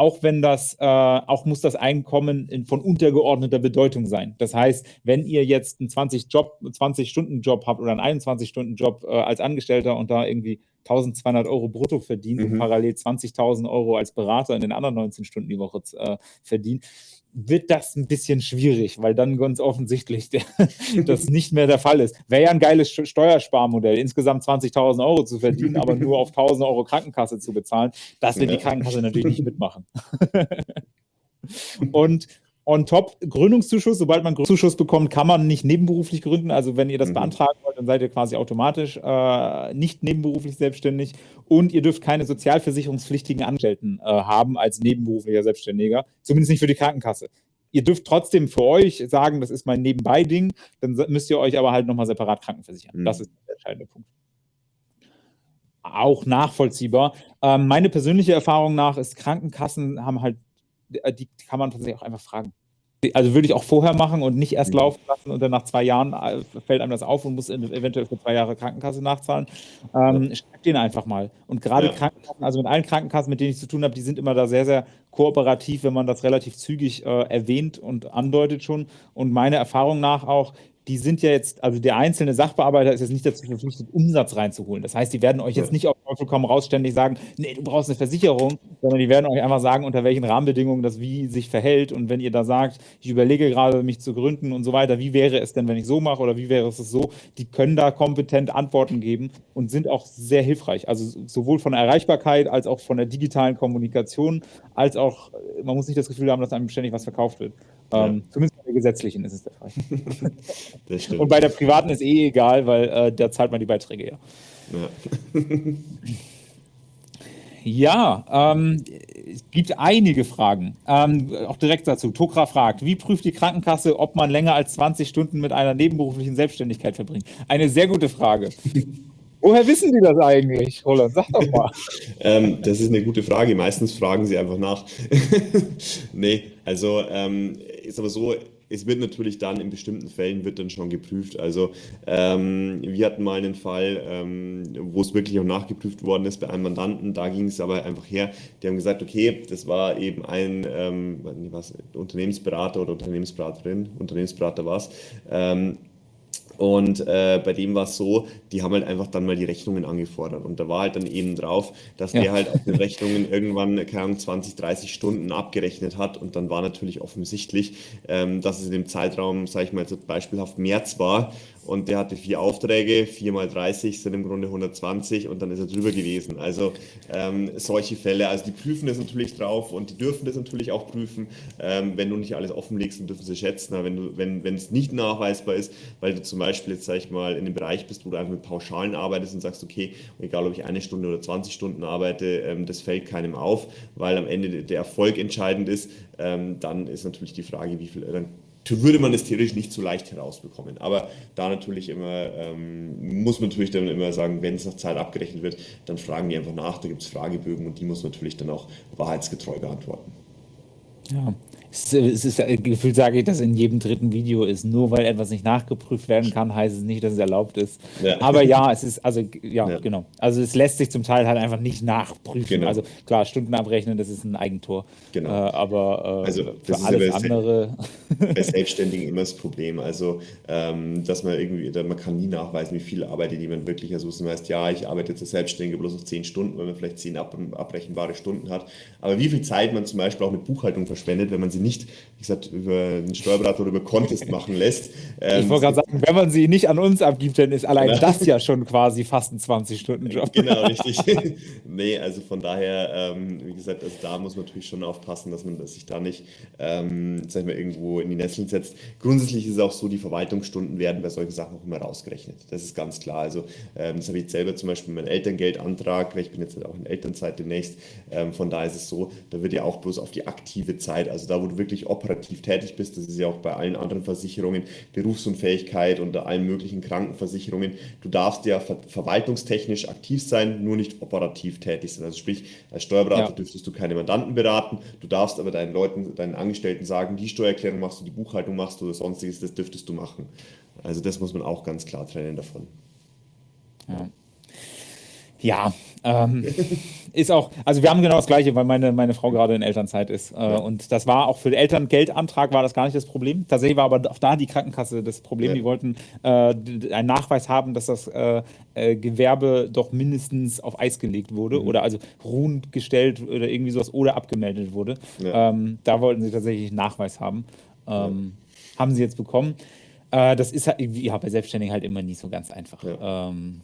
auch wenn das, äh, auch muss das Einkommen in, von untergeordneter Bedeutung sein. Das heißt, wenn ihr jetzt einen 20-Job, 20-Stunden-Job habt oder einen 21-Stunden-Job äh, als Angestellter und da irgendwie 1200 Euro brutto verdient mhm. und parallel 20.000 Euro als Berater in den anderen 19 Stunden die Woche äh, verdient, wird das ein bisschen schwierig, weil dann ganz offensichtlich der, das nicht mehr der Fall ist. Wäre ja ein geiles Steuersparmodell, insgesamt 20.000 Euro zu verdienen, aber nur auf 1.000 Euro Krankenkasse zu bezahlen. Das wird ja. die Krankenkasse natürlich nicht mitmachen. Und on top Gründungszuschuss. Sobald man Gründungszuschuss bekommt, kann man nicht nebenberuflich gründen. Also wenn ihr das mhm. beantragen wollt, dann seid ihr quasi automatisch äh, nicht nebenberuflich selbstständig und ihr dürft keine sozialversicherungspflichtigen Angestellten äh, haben als nebenberuflicher Selbstständiger, zumindest nicht für die Krankenkasse. Ihr dürft trotzdem für euch sagen, das ist mein Nebenbei-Ding, dann müsst ihr euch aber halt nochmal separat krankenversichern. Mhm. Das ist der entscheidende Punkt auch nachvollziehbar. Ähm, meine persönliche Erfahrung nach ist, Krankenkassen haben halt, die kann man tatsächlich auch einfach fragen. Also würde ich auch vorher machen und nicht erst mhm. laufen lassen und dann nach zwei Jahren äh, fällt einem das auf und muss eventuell für zwei Jahre Krankenkasse nachzahlen. Ähm. Schreibt den einfach mal. Und gerade ja. Krankenkassen, also mit allen Krankenkassen, mit denen ich zu tun habe, die sind immer da sehr, sehr kooperativ, wenn man das relativ zügig äh, erwähnt und andeutet schon. Und meiner Erfahrung nach auch, die sind ja jetzt, also der einzelne Sachbearbeiter ist jetzt nicht dazu verpflichtet, Umsatz reinzuholen. Das heißt, die werden euch jetzt nicht auf Teufel komm raus ständig sagen, nee, du brauchst eine Versicherung, sondern die werden euch einfach sagen, unter welchen Rahmenbedingungen das wie sich verhält. Und wenn ihr da sagt, ich überlege gerade, mich zu gründen und so weiter, wie wäre es denn, wenn ich so mache oder wie wäre es so, die können da kompetent Antworten geben und sind auch sehr hilfreich. Also sowohl von der Erreichbarkeit als auch von der digitalen Kommunikation, als auch, man muss nicht das Gefühl haben, dass einem ständig was verkauft wird. Ja. Ähm, zumindest bei der gesetzlichen ist es der Fall. Das stimmt. Und bei der privaten ist eh egal, weil äh, da zahlt man die Beiträge ja. Ja, ja ähm, es gibt einige Fragen. Ähm, auch direkt dazu. Tokra fragt, wie prüft die Krankenkasse, ob man länger als 20 Stunden mit einer nebenberuflichen Selbstständigkeit verbringt? Eine sehr gute Frage. Woher wissen die das eigentlich, Roland? Sag doch mal. ähm, das ist eine gute Frage. Meistens fragen sie einfach nach. nee, also ähm, ist aber so, es wird natürlich dann in bestimmten Fällen wird dann schon geprüft. Also ähm, wir hatten mal einen Fall, ähm, wo es wirklich auch nachgeprüft worden ist bei einem Mandanten. Da ging es aber einfach her. Die haben gesagt, okay, das war eben ein ähm, was, Unternehmensberater oder Unternehmensberaterin, Unternehmensberater war es. Ähm, und äh, bei dem war es so, die haben halt einfach dann mal die Rechnungen angefordert. Und da war halt dann eben drauf, dass ja. der halt auf den Rechnungen irgendwann, keine Ahnung, 20, 30 Stunden abgerechnet hat. Und dann war natürlich offensichtlich, ähm, dass es in dem Zeitraum, sage ich mal jetzt beispielhaft März war und der hatte vier Aufträge, vier mal 30 sind im Grunde 120 und dann ist er drüber gewesen. Also ähm, solche Fälle, also die prüfen das natürlich drauf und die dürfen das natürlich auch prüfen. Ähm, wenn du nicht alles offenlegst, dann dürfen sie schätzen. Aber wenn, du, wenn, es nicht nachweisbar ist, weil du zum Beispiel jetzt, sag ich mal, in dem Bereich bist, wo du einfach mit Pauschalen arbeitest und sagst, okay, egal ob ich eine Stunde oder 20 Stunden arbeite, ähm, das fällt keinem auf, weil am Ende der Erfolg entscheidend ist, ähm, dann ist natürlich die Frage, wie viel, dann würde man es theoretisch nicht so leicht herausbekommen. Aber da natürlich immer, ähm, muss man natürlich dann immer sagen, wenn es nach Zeit abgerechnet wird, dann fragen die einfach nach, da gibt es Fragebögen und die muss man natürlich dann auch wahrheitsgetreu beantworten. Ja, es ist, es gefühlt sage ich, dass in jedem dritten Video ist. Nur weil etwas nicht nachgeprüft werden kann, heißt es nicht, dass es erlaubt ist. Ja. Aber ja, es ist, also ja, ja, genau. Also es lässt sich zum Teil halt einfach nicht nachprüfen. Genau. Also klar, Stunden abrechnen, das ist ein Eigentor. Genau. Äh, aber äh, also, für alles ja andere. Bei Selbstständigen immer das Problem. Also, ähm, dass man irgendwie, man kann nie nachweisen, wie viel arbeitet jemand wirklich. Also, das heißt, ja, ich arbeite jetzt als Selbstständiger bloß noch zehn Stunden, weil man vielleicht zehn ab abrechenbare Stunden hat. Aber wie viel Zeit man zum Beispiel auch mit Buchhaltung verschwendet, wenn man sie nicht, wie gesagt, über einen Steuerberater oder über Contest machen lässt. Ähm, ich wollte gerade sagen, wenn man sie nicht an uns abgibt, dann ist allein genau. das ja schon quasi fast ein 20-Stunden-Job. Genau, richtig. Nee, also von daher, ähm, wie gesagt, also da muss man natürlich schon aufpassen, dass man sich da nicht, ähm, sag ich mal, irgendwo in die Nesseln setzt. Grundsätzlich ist es auch so, die Verwaltungsstunden werden bei solchen Sachen auch immer rausgerechnet. Das ist ganz klar. Also ähm, das habe ich selber zum Beispiel meinen Elterngeldantrag, weil ich bin jetzt halt auch in Elternzeit demnächst. Ähm, von daher ist es so, da wird ja auch bloß auf die aktive Zeit, also da, wo du wirklich operativ tätig bist, das ist ja auch bei allen anderen Versicherungen, Berufsunfähigkeit und allen möglichen Krankenversicherungen, du darfst ja ver verwaltungstechnisch aktiv sein, nur nicht operativ tätig sein. Also sprich, als Steuerberater ja. dürftest du keine Mandanten beraten, du darfst aber deinen Leuten, deinen Angestellten sagen, die Steuererklärung machst du, die Buchhaltung machst du oder sonstiges, das dürftest du machen. Also das muss man auch ganz klar trennen davon. Ja. Ja, Ähm, ist auch, also wir haben genau das Gleiche, weil meine, meine Frau gerade in Elternzeit ist. Äh, ja. Und das war auch für den Elterngeldantrag war das gar nicht das Problem. Tatsächlich war aber auch da die Krankenkasse das Problem. Ja. Die wollten äh, einen Nachweis haben, dass das äh, äh, Gewerbe doch mindestens auf Eis gelegt wurde mhm. oder also ruhend gestellt oder irgendwie sowas oder abgemeldet wurde. Ja. Ähm, da wollten sie tatsächlich Nachweis haben. Ähm, haben sie jetzt bekommen. Äh, das ist halt, ja, bei Selbstständigen halt immer nicht so ganz einfach. Ähm,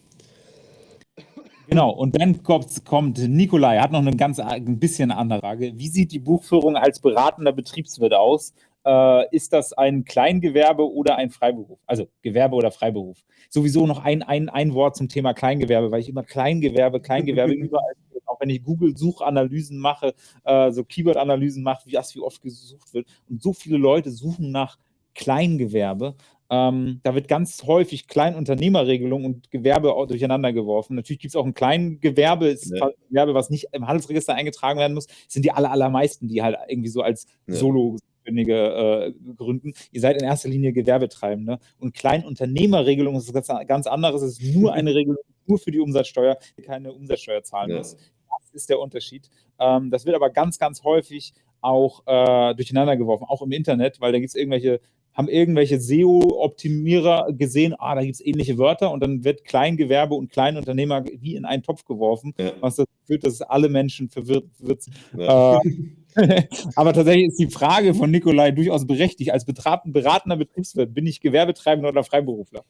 Genau, und dann kommt, kommt Nikolai, hat noch eine ganz ein bisschen andere Frage. Wie sieht die Buchführung als beratender Betriebswirt aus? Äh, ist das ein Kleingewerbe oder ein Freiberuf? Also Gewerbe oder Freiberuf. Sowieso noch ein, ein, ein Wort zum Thema Kleingewerbe, weil ich immer Kleingewerbe, Kleingewerbe überall, auch wenn ich Google-Suchanalysen mache, äh, so Keyword-Analysen mache, wie das wie oft gesucht wird. Und so viele Leute suchen nach Kleingewerbe. Ähm, da wird ganz häufig Kleinunternehmerregelung und Gewerbe durcheinander geworfen. Natürlich gibt es auch ein Kleingewerbe, ist ja. Gewerbe, was nicht im Handelsregister eingetragen werden muss, das sind die aller, allermeisten, die halt irgendwie so als ja. Solo äh, gründen. Ihr seid in erster Linie Gewerbetreibende. Und Kleinunternehmerregelung ist ganz, ganz anderes. Es ist nur eine Regelung nur für die Umsatzsteuer, die keine Umsatzsteuer zahlen ja. muss. Das ist der Unterschied. Ähm, das wird aber ganz, ganz häufig auch äh, durcheinander geworfen, auch im Internet, weil da gibt es irgendwelche haben irgendwelche SEO-Optimierer gesehen, ah, da gibt es ähnliche Wörter und dann wird Kleingewerbe und Kleinunternehmer wie in einen Topf geworfen, ja. was dazu führt, dass alle Menschen verwirrt wird. Ja. Äh, aber tatsächlich ist die Frage von Nikolai durchaus berechtigt. Als beratender Betriebswirt, bin ich Gewerbetreibender oder Freiberufler?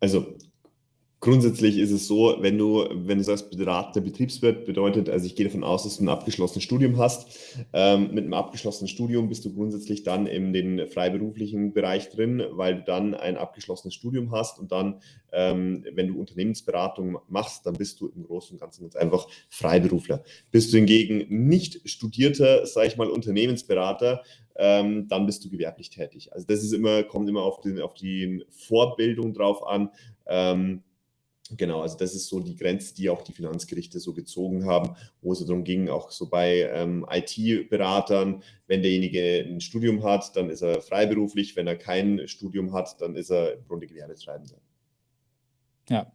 Also Grundsätzlich ist es so, wenn du, wenn du sagst, beratender Betriebswirt, bedeutet, also ich gehe davon aus, dass du ein abgeschlossenes Studium hast. Ähm, mit einem abgeschlossenen Studium bist du grundsätzlich dann in den freiberuflichen Bereich drin, weil du dann ein abgeschlossenes Studium hast und dann, ähm, wenn du Unternehmensberatung machst, dann bist du im Großen und Ganzen ganz einfach Freiberufler. Bist du hingegen nicht studierter, sage ich mal, Unternehmensberater, ähm, dann bist du gewerblich tätig. Also das ist immer, kommt immer auf, den, auf die Vorbildung drauf an. Ähm, Genau, also das ist so die Grenze, die auch die Finanzgerichte so gezogen haben, wo es darum ging, auch so bei ähm, IT-Beratern, wenn derjenige ein Studium hat, dann ist er freiberuflich, wenn er kein Studium hat, dann ist er im Grunde Gewerbetreibender. Ja.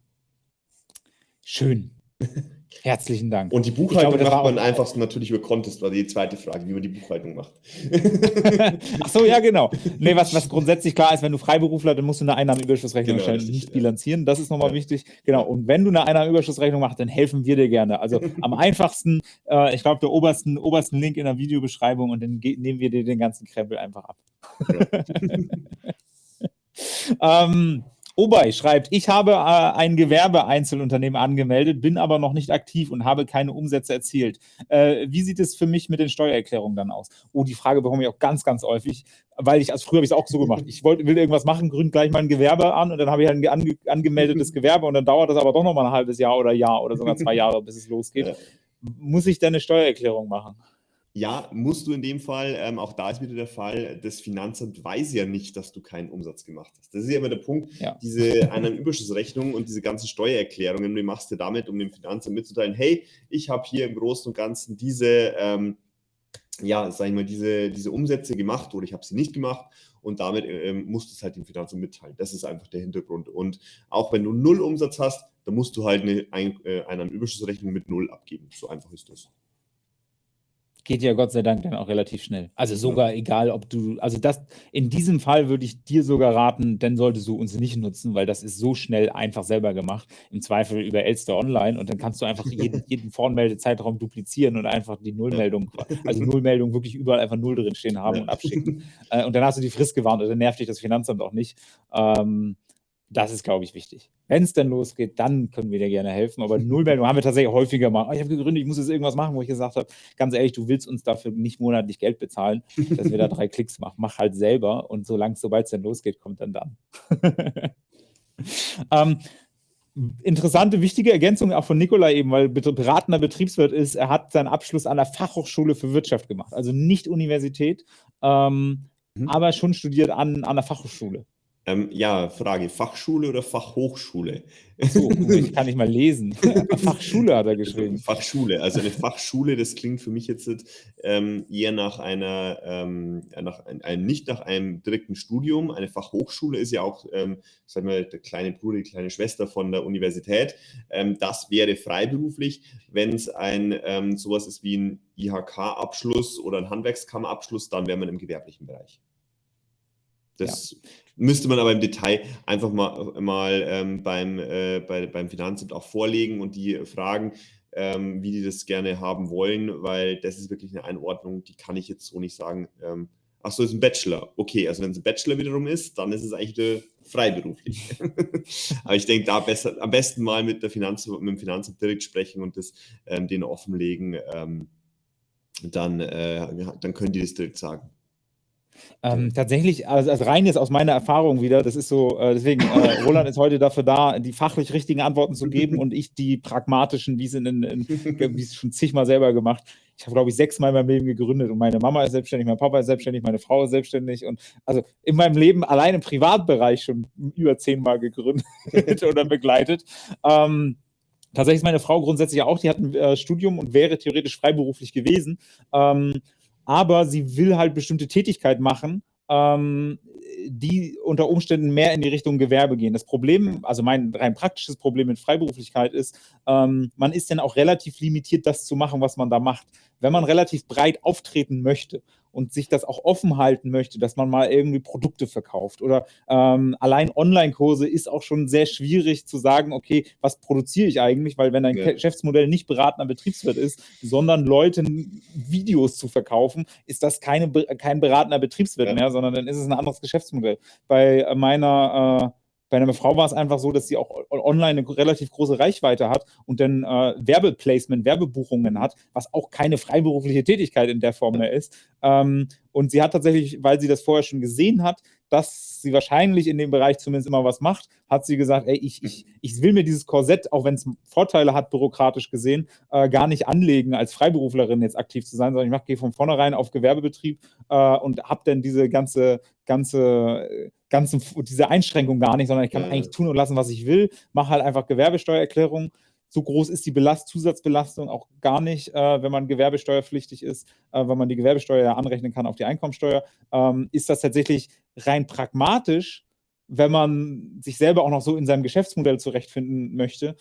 Schön. Herzlichen Dank. Und die Buchhaltung glaube, macht man einfach natürlich über Contest, war die zweite Frage, wie man die Buchhaltung macht. Ach so, ja, genau. Nee, was, was grundsätzlich klar ist, wenn du Freiberufler, dann musst du eine Einnahmenüberschussrechnung genau, stellen, nicht ja. bilanzieren. Das ist nochmal ja. wichtig. Genau. Und wenn du eine Einnahmenüberschussrechnung machst, dann helfen wir dir gerne. Also am einfachsten, äh, ich glaube, der obersten, obersten Link in der Videobeschreibung und dann nehmen wir dir den ganzen Krempel einfach ab. Ähm, Obei schreibt, ich habe äh, ein Gewerbeeinzelunternehmen angemeldet, bin aber noch nicht aktiv und habe keine Umsätze erzielt. Äh, wie sieht es für mich mit den Steuererklärungen dann aus? Oh, die Frage bekomme ich auch ganz, ganz häufig, weil ich, als früher habe ich es auch so gemacht. Ich wollte, will irgendwas machen, gründe gleich mal ein Gewerbe an und dann habe ich ein ange angemeldetes Gewerbe und dann dauert das aber doch noch mal ein halbes Jahr oder Jahr oder sogar zwei Jahre, bis es losgeht. Muss ich dann eine Steuererklärung machen? Ja, musst du in dem Fall, ähm, auch da ist wieder der Fall, das Finanzamt weiß ja nicht, dass du keinen Umsatz gemacht hast. Das ist ja immer der Punkt, ja. diese Einnahmenüberschussrechnung und diese ganzen Steuererklärungen, die machst du damit, um dem Finanzamt mitzuteilen, hey, ich habe hier im Großen und Ganzen diese, ähm, ja, sag ich mal, diese, diese Umsätze gemacht oder ich habe sie nicht gemacht und damit ähm, musst du es halt dem Finanzamt mitteilen. Das ist einfach der Hintergrund. Und auch wenn du null Umsatz hast, dann musst du halt eine Ein äh, Einnahmenüberschussrechnung mit null abgeben. So einfach ist das geht ja Gott sei Dank dann auch relativ schnell. Also sogar ja. egal, ob du, also das, in diesem Fall würde ich dir sogar raten, dann solltest du uns nicht nutzen, weil das ist so schnell einfach selber gemacht. Im Zweifel über Elster Online und dann kannst du einfach jeden, jeden Vormeldezeitraum duplizieren und einfach die Nullmeldung, also Nullmeldung wirklich überall einfach Null drin stehen haben ja. und abschicken. Äh, und dann hast du die Frist gewarnt und dann nervt dich das Finanzamt auch nicht. Ähm, das ist, glaube ich, wichtig. Wenn es dann losgeht, dann können wir dir gerne helfen. Aber Nullmeldung haben wir tatsächlich häufiger mal. Oh, ich habe gegründet, ich muss jetzt irgendwas machen, wo ich gesagt habe, ganz ehrlich, du willst uns dafür nicht monatlich Geld bezahlen, dass wir da drei Klicks machen. Mach halt selber und solange, sobald es dann losgeht, kommt dann dann. ähm, interessante, wichtige Ergänzung auch von Nikolai eben, weil beratender Betriebswirt ist, er hat seinen Abschluss an der Fachhochschule für Wirtschaft gemacht. Also nicht Universität, ähm, mhm. aber schon studiert an, an der Fachhochschule. Ähm, ja, Frage, Fachschule oder Fachhochschule? So, ich kann nicht mal lesen. Fachschule hat er geschrieben. Fachschule, also eine Fachschule, das klingt für mich jetzt ähm, eher nach einer, ähm, nach ein, nicht nach einem direkten Studium. Eine Fachhochschule ist ja auch, ähm, sagen wir, der kleine Bruder, die kleine Schwester von der Universität. Ähm, das wäre freiberuflich, wenn es ein ähm, sowas ist wie ein IHK-Abschluss oder ein Handwerkskammerabschluss, dann wäre man im gewerblichen Bereich. Das ja. müsste man aber im Detail einfach mal, mal ähm, beim, äh, bei, beim Finanzamt auch vorlegen und die fragen, ähm, wie die das gerne haben wollen, weil das ist wirklich eine Einordnung, die kann ich jetzt so nicht sagen. Ähm, ach so, ist ein Bachelor. Okay, also wenn es ein Bachelor wiederum ist, dann ist es eigentlich wieder freiberuflich. aber ich denke, da besser, am besten mal mit, der Finanz, mit dem Finanzamt direkt sprechen und das ähm, denen offenlegen. Ähm, dann, äh, dann können die das direkt sagen. Ähm, tatsächlich, also, also rein jetzt aus meiner Erfahrung wieder, das ist so, äh, deswegen, äh, Roland ist heute dafür da, die fachlich richtigen Antworten zu geben und ich die pragmatischen, wie es in, in, in es schon zigmal selber gemacht. Ich habe, glaube ich, sechsmal in meinem Leben gegründet und meine Mama ist selbstständig, mein Papa ist selbstständig, meine Frau ist selbstständig und also in meinem Leben allein im Privatbereich schon über zehnmal gegründet oder begleitet. Ähm, tatsächlich ist meine Frau grundsätzlich auch, die hat ein äh, Studium und wäre theoretisch freiberuflich gewesen. Ähm, aber sie will halt bestimmte Tätigkeit machen, ähm, die unter Umständen mehr in die Richtung Gewerbe gehen. Das Problem, also mein rein praktisches Problem mit Freiberuflichkeit ist, ähm, man ist dann auch relativ limitiert, das zu machen, was man da macht. Wenn man relativ breit auftreten möchte und sich das auch offen halten möchte, dass man mal irgendwie Produkte verkauft oder ähm, allein Online-Kurse ist auch schon sehr schwierig zu sagen, okay, was produziere ich eigentlich, weil wenn dein ja. Geschäftsmodell nicht beratender Betriebswirt ist, sondern Leuten Videos zu verkaufen, ist das keine, kein beratender Betriebswirt ja. mehr, sondern dann ist es ein anderes Geschäftsmodell. Bei meiner äh, bei einer Frau war es einfach so, dass sie auch online eine relativ große Reichweite hat und dann äh, Werbeplacement, Werbebuchungen hat, was auch keine freiberufliche Tätigkeit in der Form mehr ist. Ähm, und sie hat tatsächlich, weil sie das vorher schon gesehen hat, dass sie wahrscheinlich in dem Bereich zumindest immer was macht, hat sie gesagt, ey, ich, ich, ich will mir dieses Korsett, auch wenn es Vorteile hat, bürokratisch gesehen, äh, gar nicht anlegen, als Freiberuflerin jetzt aktiv zu sein, sondern ich gehe von vornherein auf Gewerbebetrieb äh, und habe dann diese ganze, ganze ganzen, diese Einschränkung gar nicht, sondern ich kann ja. eigentlich tun und lassen, was ich will, mache halt einfach Gewerbesteuererklärung. So groß ist die Belast Zusatzbelastung auch gar nicht, äh, wenn man gewerbesteuerpflichtig ist, äh, weil man die Gewerbesteuer ja anrechnen kann auf die Einkommensteuer. Ähm, ist das tatsächlich rein pragmatisch, wenn man sich selber auch noch so in seinem Geschäftsmodell zurechtfinden möchte,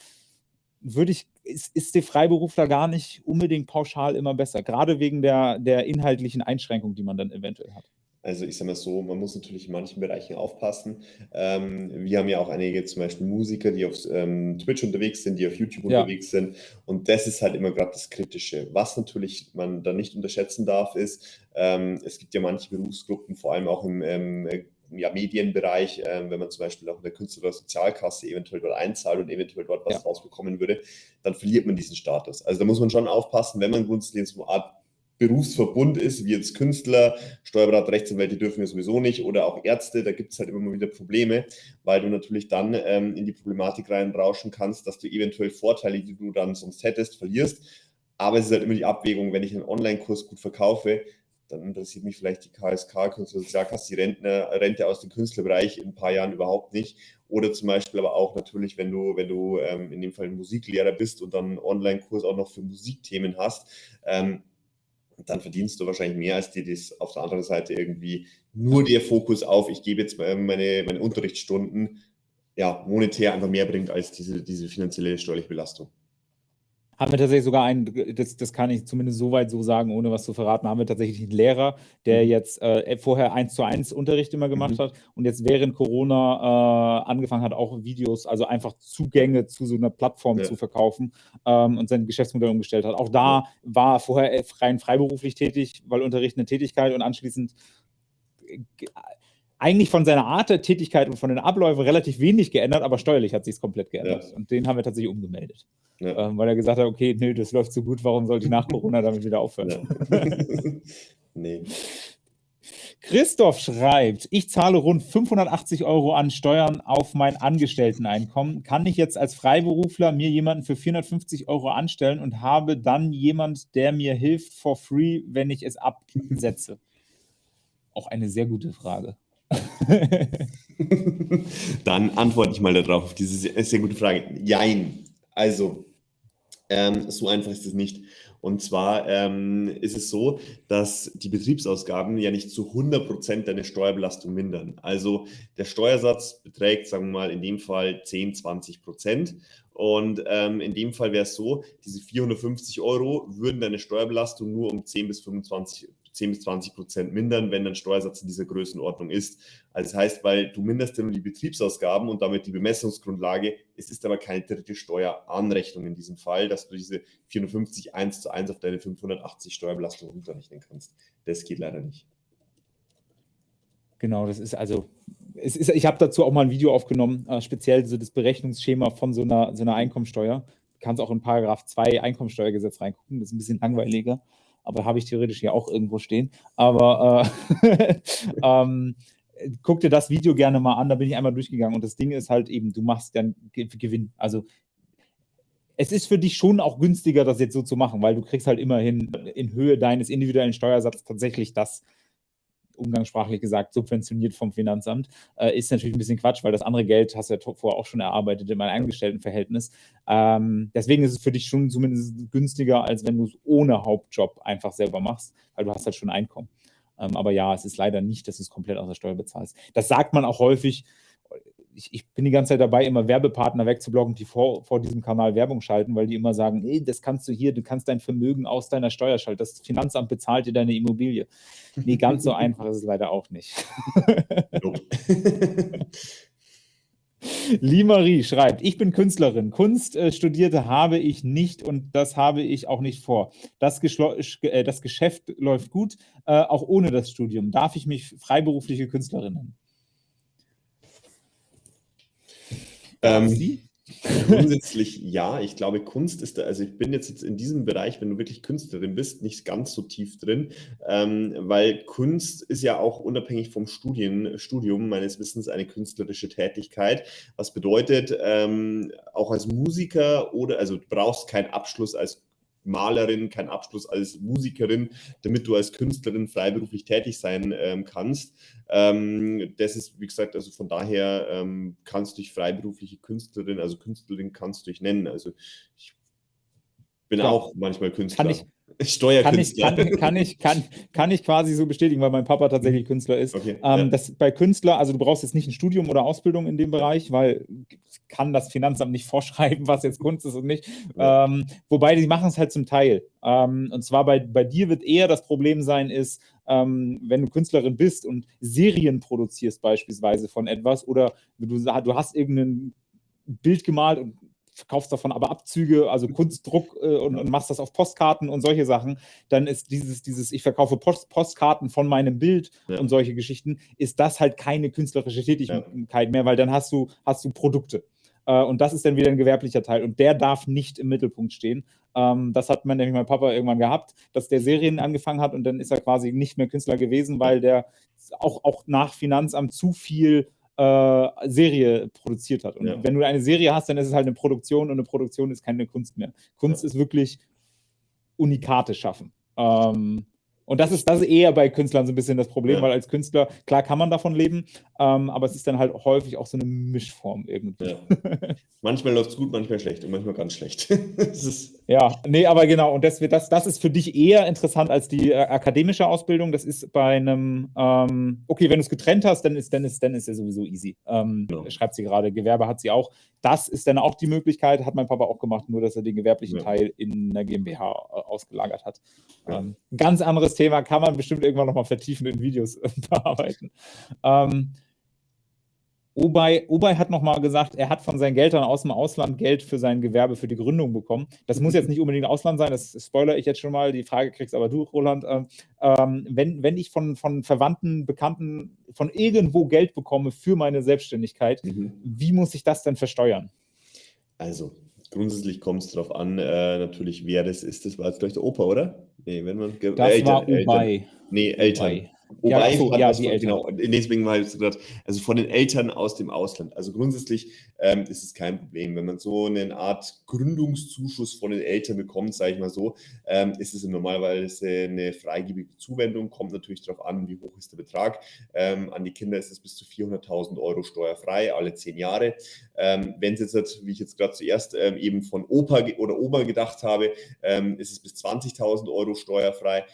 würde ich, ist, ist der Freiberufler gar nicht unbedingt pauschal immer besser, gerade wegen der, der inhaltlichen Einschränkung, die man dann eventuell hat. Also ich sage mal so, man muss natürlich in manchen Bereichen aufpassen. Ähm, wir haben ja auch einige zum Beispiel Musiker, die auf ähm, Twitch unterwegs sind, die auf YouTube ja. unterwegs sind. Und das ist halt immer gerade das Kritische. Was natürlich man da nicht unterschätzen darf, ist, ähm, es gibt ja manche Berufsgruppen, vor allem auch im ähm, ja, Medienbereich, ähm, wenn man zum Beispiel auch in der Künstler- oder Sozialkasse eventuell dort einzahlt und eventuell dort was ja. rausbekommen würde, dann verliert man diesen Status. Also da muss man schon aufpassen, wenn man grundsätzlich so eine Art Berufsverbund ist, wie jetzt Künstler, Steuerberater, Rechtsanwälte dürfen wir sowieso nicht oder auch Ärzte, da gibt es halt immer mal wieder Probleme, weil du natürlich dann ähm, in die Problematik reinrauschen kannst, dass du eventuell Vorteile, die du dann sonst hättest, verlierst. Aber es ist halt immer die Abwägung, wenn ich einen Online-Kurs gut verkaufe, dann interessiert mich vielleicht die KSK, Künstler Sozialkasse, die Rentner, Rente aus dem Künstlerbereich in ein paar Jahren überhaupt nicht. Oder zum Beispiel aber auch natürlich, wenn du, wenn du ähm, in dem Fall Musiklehrer bist und dann einen Online-Kurs auch noch für Musikthemen hast, ähm, dann verdienst du wahrscheinlich mehr, als dir das auf der anderen Seite irgendwie nur der Fokus auf, ich gebe jetzt meine, meine Unterrichtsstunden, ja, monetär einfach mehr bringt als diese, diese finanzielle steuerliche Belastung haben wir tatsächlich sogar einen, das, das kann ich zumindest soweit so sagen, ohne was zu verraten, haben wir tatsächlich einen Lehrer, der mhm. jetzt äh, vorher eins zu eins Unterricht immer gemacht mhm. hat und jetzt während Corona äh, angefangen hat, auch Videos, also einfach Zugänge zu so einer Plattform ja. zu verkaufen ähm, und sein Geschäftsmodell umgestellt hat. Auch da war er vorher rein freiberuflich tätig, weil Unterricht eine Tätigkeit und anschließend äh, eigentlich von seiner Art der Tätigkeit und von den Abläufen relativ wenig geändert, aber steuerlich hat sich es komplett geändert. Ja. Und den haben wir tatsächlich umgemeldet. Ja. Ähm, weil er gesagt hat, okay, nö, das läuft so gut, warum sollte ich nach Corona damit wieder aufhören? Nee. Christoph schreibt, ich zahle rund 580 Euro an Steuern auf mein Angestellteneinkommen. Kann ich jetzt als Freiberufler mir jemanden für 450 Euro anstellen und habe dann jemand, der mir hilft for free, wenn ich es absetze? Auch eine sehr gute Frage. Dann antworte ich mal darauf, auf diese sehr, sehr gute Frage. Jein. Also, ähm, so einfach ist es nicht. Und zwar ähm, ist es so, dass die Betriebsausgaben ja nicht zu 100 Prozent deine Steuerbelastung mindern. Also der Steuersatz beträgt, sagen wir mal, in dem Fall 10, 20 Prozent. Und ähm, in dem Fall wäre es so, diese 450 Euro würden deine Steuerbelastung nur um 10 bis 25 10 bis 20 Prozent mindern, wenn dein Steuersatz in dieser Größenordnung ist. Also das heißt, weil du minderst ja nur die Betriebsausgaben und damit die Bemessungsgrundlage, es ist aber keine dritte Steueranrechnung in diesem Fall, dass du diese 450 1 zu 1 auf deine 580 Steuerbelastung runterrechnen kannst. Das geht leider nicht. Genau, das ist also, ist, ich habe dazu auch mal ein Video aufgenommen, äh, speziell so das Berechnungsschema von so einer, so einer Einkommensteuer. Du kannst auch in Paragraph 2 Einkommensteuergesetz reingucken, das ist ein bisschen langweiliger aber habe ich theoretisch hier auch irgendwo stehen. Aber äh, ähm, guck dir das Video gerne mal an, da bin ich einmal durchgegangen und das Ding ist halt eben, du machst dann Gewinn. Also es ist für dich schon auch günstiger, das jetzt so zu machen, weil du kriegst halt immerhin in Höhe deines individuellen Steuersatzes tatsächlich das umgangssprachlich gesagt, subventioniert vom Finanzamt, äh, ist natürlich ein bisschen Quatsch, weil das andere Geld hast du ja vorher auch schon erarbeitet in meinem Angestelltenverhältnis. Ähm, deswegen ist es für dich schon zumindest günstiger, als wenn du es ohne Hauptjob einfach selber machst, weil du hast halt schon Einkommen. Ähm, aber ja, es ist leider nicht, dass du es komplett aus der Steuer bezahlst. Das sagt man auch häufig, ich, ich, bin die ganze Zeit dabei, immer Werbepartner wegzublocken, die vor, vor diesem Kanal Werbung schalten, weil die immer sagen, ey, das kannst du hier, du kannst dein Vermögen aus deiner Steuer schalten. Das Finanzamt bezahlt dir deine Immobilie. Nee, ganz so einfach ist es leider auch nicht. Limarie schreibt, ich bin Künstlerin. Kunst äh, studierte habe ich nicht und das habe ich auch nicht vor. Das, äh, das Geschäft läuft gut, äh, auch ohne das Studium. Darf ich mich freiberufliche Künstlerin nennen? Ähm, grundsätzlich ja. Ich glaube, Kunst ist da, also ich bin jetzt, jetzt in diesem Bereich, wenn du wirklich Künstlerin bist, nicht ganz so tief drin, ähm, weil Kunst ist ja auch unabhängig vom Studien, Studium meines Wissens eine künstlerische Tätigkeit. Was bedeutet, ähm, auch als Musiker oder, also du brauchst keinen Abschluss als Malerin, keinen Abschluss als Musikerin, damit du als Künstlerin freiberuflich tätig sein ähm, kannst. Ähm, das ist, wie gesagt, also von daher ähm, kannst du dich freiberufliche Künstlerin, also Künstlerin kannst du dich nennen. Also ich bin ja, auch manchmal Künstler. Kann ich, Steuerkünstler. Kann ich, kann, kann, ich, kann, kann ich quasi so bestätigen, weil mein Papa tatsächlich Künstler ist. Okay, ähm, ja. das, bei Künstler, also du brauchst jetzt nicht ein Studium oder Ausbildung in dem Bereich, weil kann das Finanzamt nicht vorschreiben, was jetzt Kunst ist und nicht. Ja. Ähm, wobei die machen es halt zum Teil. Ähm, und zwar bei, bei dir wird eher das Problem sein, ist, ähm, wenn du Künstlerin bist und Serien produzierst beispielsweise von etwas oder du, du hast irgendein Bild gemalt und verkaufst davon aber Abzüge, also Kunstdruck äh, und, und, machst das auf Postkarten und solche Sachen, dann ist dieses, dieses ich verkaufe Post, Postkarten von meinem Bild ja. und solche Geschichten, ist das halt keine künstlerische Tätigkeit ja. mehr, weil dann hast du, hast du Produkte. Äh, und das ist dann wieder ein gewerblicher Teil und der darf nicht im Mittelpunkt stehen. Ähm, das hat man nämlich mein Papa irgendwann gehabt, dass der Serien angefangen hat und dann ist er quasi nicht mehr Künstler gewesen, weil der auch, auch nach Finanzamt zu viel äh, Serie produziert hat. Und ja. wenn du eine Serie hast, dann ist es halt eine Produktion und eine Produktion ist keine Kunst mehr. Kunst ja. ist wirklich Unikate schaffen. Ähm, und das ist, das ist eher bei Künstlern so ein bisschen das Problem, ja. weil als Künstler, klar kann man davon leben, ähm, aber es ist dann halt häufig auch so eine Mischform irgendwie. Ja. manchmal läuft es gut, manchmal schlecht und manchmal ganz schlecht. ja, nee, aber genau, und das, das, das ist für dich eher interessant als die äh, akademische Ausbildung. Das ist bei einem, ähm, okay, wenn du es getrennt hast, dann ist, dann ist, dann ist ja sowieso easy. Ähm, ja. Schreibt sie gerade, Gewerbe hat sie auch. Das ist dann auch die Möglichkeit, hat mein Papa auch gemacht, nur dass er den gewerblichen Teil in der GmbH äh, ausgelagert hat. Ähm, ganz anderes Thema kann man bestimmt irgendwann nochmal vertiefen in Videos bearbeiten. Ähm, Obay, Obay hat nochmal gesagt, er hat von seinen Geldern aus dem Ausland Geld für sein Gewerbe, für die Gründung bekommen. Das muss jetzt nicht unbedingt Ausland sein, das spoilere ich jetzt schon mal. Die Frage kriegst aber du, Roland. Ähm, ähm, wenn, wenn ich von, von Verwandten, Bekannten, von irgendwo Geld bekomme für meine Selbstständigkeit, mhm. wie muss ich das denn versteuern? Also, grundsätzlich kommt es darauf an, äh, natürlich, wer das ist. Das war jetzt gleich der Opa, oder? Nee, wenn man. Das Eltern, war Obay. Nee, Eltern. Obay. Wobei ja, so, ja, Eltern. Genau, deswegen war ich gesagt, also von den Eltern aus dem Ausland. Also grundsätzlich ähm, ist es kein Problem. Wenn man so eine Art Gründungszuschuss von den Eltern bekommt, sage ich mal so, ähm, ist es normalerweise eine freigebige Zuwendung. Kommt natürlich darauf an, wie hoch ist der Betrag. Ähm, an die Kinder ist es bis zu 400.000 Euro steuerfrei, alle zehn Jahre. Ähm, Wenn es jetzt, wie ich jetzt gerade zuerst ähm, eben von Opa oder Oma gedacht habe, ähm, ist es bis 20.000 Euro steuerfrei.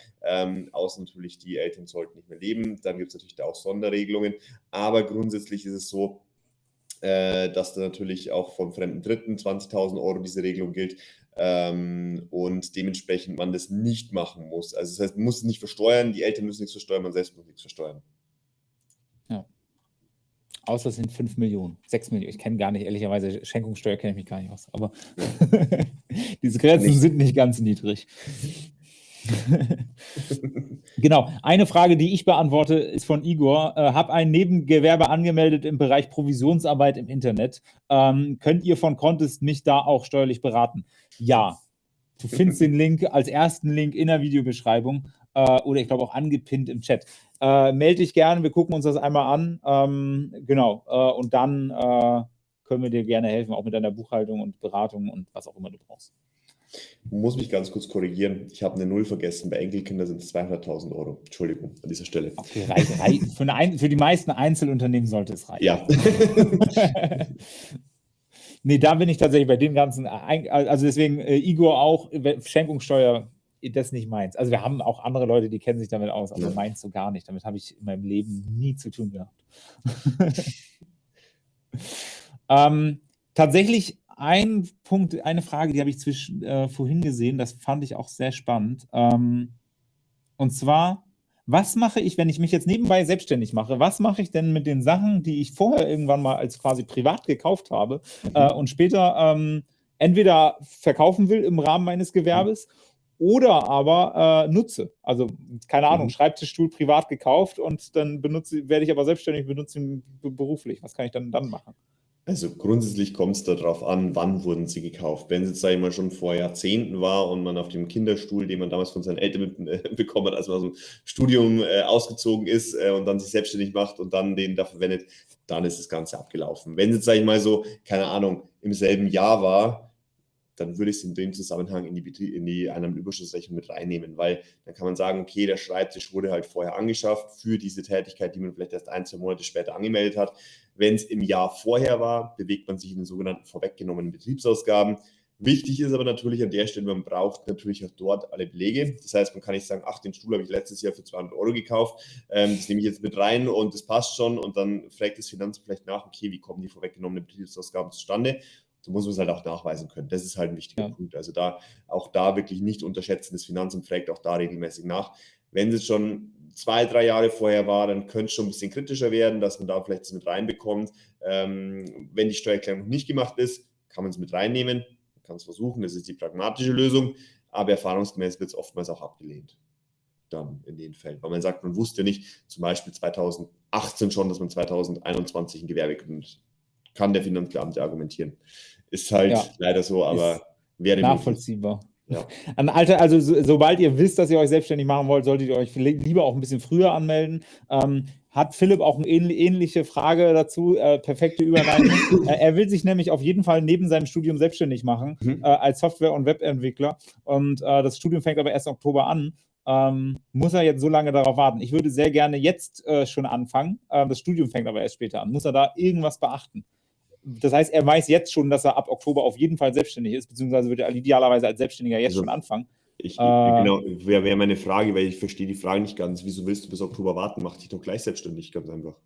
außer natürlich, die Eltern sollten nicht mehr leben. Dann gibt es natürlich da auch Sonderregelungen. Aber grundsätzlich ist es so, äh, dass da natürlich auch vom fremden Dritten 20.000 Euro diese Regelung gilt ähm, und dementsprechend man das nicht machen muss. Also das heißt, man muss es nicht versteuern, die Eltern müssen nichts versteuern, man selbst muss nichts versteuern. Ja. Außer es sind 5 Millionen, 6 Millionen. Ich kenne gar nicht, ehrlicherweise, Schenkungssteuer kenne ich mich gar nicht aus. Aber diese Grenzen nicht. sind nicht ganz niedrig. genau. Eine Frage, die ich beantworte, ist von Igor. Äh, hab ein Nebengewerbe angemeldet im Bereich Provisionsarbeit im Internet. Ähm, könnt ihr von Contest mich da auch steuerlich beraten? Ja. Du findest den Link als ersten Link in der Videobeschreibung äh, oder ich glaube auch angepinnt im Chat. Äh, melde dich gerne, wir gucken uns das einmal an. Ähm, genau. Äh, und dann äh, können wir dir gerne helfen, auch mit deiner Buchhaltung und Beratung und was auch immer du brauchst. Ich muss mich ganz kurz korrigieren. Ich habe eine Null vergessen. Bei Enkelkindern sind es 200.000 Euro. Entschuldigung an dieser Stelle. Okay, reich, reich. Für, eine, für, die meisten Einzelunternehmen sollte es reichen. Ja. nee, da bin ich tatsächlich bei dem Ganzen. Also deswegen, äh, Igor auch, Schenkungssteuer, das nicht meins. Also wir haben auch andere Leute, die kennen sich damit aus, aber ja. meins so gar nicht. Damit habe ich in meinem Leben nie zu tun gehabt. ähm, tatsächlich ein Punkt, eine Frage, die habe ich zwischen, äh, vorhin gesehen, das fand ich auch sehr spannend. Ähm, und zwar, was mache ich, wenn ich mich jetzt nebenbei selbstständig mache? Was mache ich denn mit den Sachen, die ich vorher irgendwann mal als quasi privat gekauft habe mhm. äh, und später ähm, entweder verkaufen will im Rahmen meines Gewerbes mhm. oder aber äh, nutze? Also, keine Ahnung, mhm. Schreibtischstuhl privat gekauft und dann benutze, werde ich aber selbstständig benutzen beruflich. Was kann ich dann dann machen? Also grundsätzlich kommt es darauf an, wann wurden sie gekauft. Wenn es jetzt, sage ich mal, schon vor Jahrzehnten war und man auf dem Kinderstuhl, den man damals von seinen Eltern äh, bekommen hat, als man aus dem Studium äh, ausgezogen ist äh, und dann sich selbstständig macht und dann den da verwendet, dann ist das Ganze abgelaufen. Wenn es jetzt, sage ich mal, so, keine Ahnung, im selben Jahr war, dann würde ich es in dem Zusammenhang in die, in die Einnahmenüberschussrechnung mit reinnehmen, weil dann kann man sagen, okay, der Schreibtisch wurde halt vorher angeschafft für diese Tätigkeit, die man vielleicht erst ein, zwei Monate später angemeldet hat. Wenn es im Jahr vorher war, bewegt man sich in den sogenannten vorweggenommenen Betriebsausgaben. Wichtig ist aber natürlich an der Stelle, man braucht natürlich auch dort alle Belege. Das heißt, man kann nicht sagen, ach, den Stuhl habe ich letztes Jahr für 200 Euro gekauft, ähm, das nehme ich jetzt mit rein und das passt schon und dann fragt das Finanzamt vielleicht nach, okay, wie kommen die vorweggenommenen Betriebsausgaben zustande? So muss man es halt auch nachweisen können. Das ist halt ein wichtiger ja. Punkt. Also da auch da wirklich nicht unterschätzen, das Finanzamt fragt auch da regelmäßig nach. Wenn es schon zwei, drei Jahre vorher war, dann könnte es schon ein bisschen kritischer werden, dass man da vielleicht es mit reinbekommt. Ähm, wenn die Steuererklärung noch nicht gemacht ist, kann man es mit reinnehmen, man kann es versuchen, das ist die pragmatische Lösung, aber erfahrungsgemäß wird es oftmals auch abgelehnt. Dann in den Fällen, weil man sagt, man wusste nicht, zum Beispiel 2018 schon, dass man 2021 ein Gewerbe gründet. Kann der Finanzbeamte argumentieren. Ist halt ja. leider so, aber wäre nachvollziehbar. Ja. An Alter, also so, sobald ihr wisst, dass ihr euch selbstständig machen wollt, solltet ihr euch lieber auch ein bisschen früher anmelden. Ähm, hat Philipp auch eine ähnliche Frage dazu? Äh, perfekte Überleitung. äh, er will sich nämlich auf jeden Fall neben seinem Studium selbstständig machen mhm. äh, als Software- und Webentwickler. Und äh, das Studium fängt aber erst im Oktober an. Ähm, muss er jetzt so lange darauf warten? Ich würde sehr gerne jetzt äh, schon anfangen. Ähm, das Studium fängt aber erst später an. Muss er da irgendwas beachten? Das heißt, er weiß jetzt schon, dass er ab Oktober auf jeden Fall selbstständig ist, beziehungsweise wird er idealerweise als Selbstständiger jetzt also, schon anfangen. Ich, äh, genau, wäre wär meine Frage, weil ich verstehe die Frage nicht ganz. Wieso willst du bis Oktober warten? Mach dich doch gleich selbstständig, ganz einfach.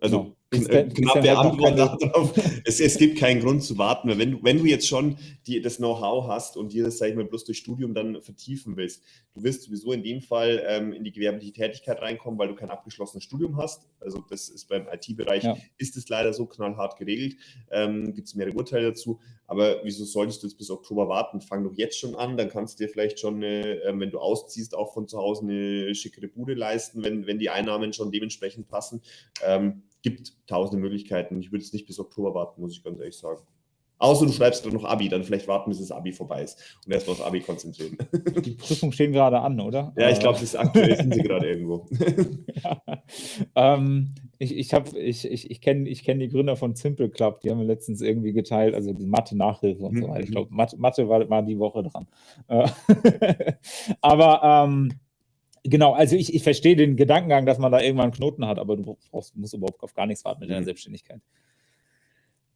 Also, Ist der, knappe Antwort darauf. Es, es, gibt keinen Grund zu warten, weil wenn du, wenn du jetzt schon die, das Know-how hast und dir das, sag ich mal, bloß durch Studium dann vertiefen willst, du wirst sowieso in dem Fall ähm, in die gewerbliche Tätigkeit reinkommen, weil du kein abgeschlossenes Studium hast. Also das ist beim IT-Bereich, ja. ist es leider so knallhart geregelt. Ähm, gibt es mehrere Urteile dazu. Aber wieso solltest du jetzt bis Oktober warten? Fang doch jetzt schon an, dann kannst du dir vielleicht schon, eine, äh, wenn du ausziehst, auch von zu Hause eine schickere Bude leisten, wenn, wenn die Einnahmen schon dementsprechend passen. Ähm, gibt tausende Möglichkeiten. Ich würde es nicht bis Oktober warten, muss ich ganz ehrlich sagen. Außer du schreibst dann noch Abi, dann vielleicht warten, bis das Abi vorbei ist und erstmal aufs Abi konzentrieren. Die Prüfungen stehen gerade an, oder? Ja, ich glaube, das ist aktuell sind sie gerade irgendwo. ja. ähm, ich ich, ich, ich, ich kenne ich kenn die Gründer von Simple Club, die haben wir letztens irgendwie geteilt, also die Mathe-Nachhilfe und so weiter. Ich mhm. glaube, Mathe, Mathe war, war, die Woche dran. Äh, aber ähm, genau, also ich, ich verstehe den Gedankengang, dass man da irgendwann einen Knoten hat, aber du brauchst, musst überhaupt auf gar nichts warten mit deiner mhm. Selbstständigkeit.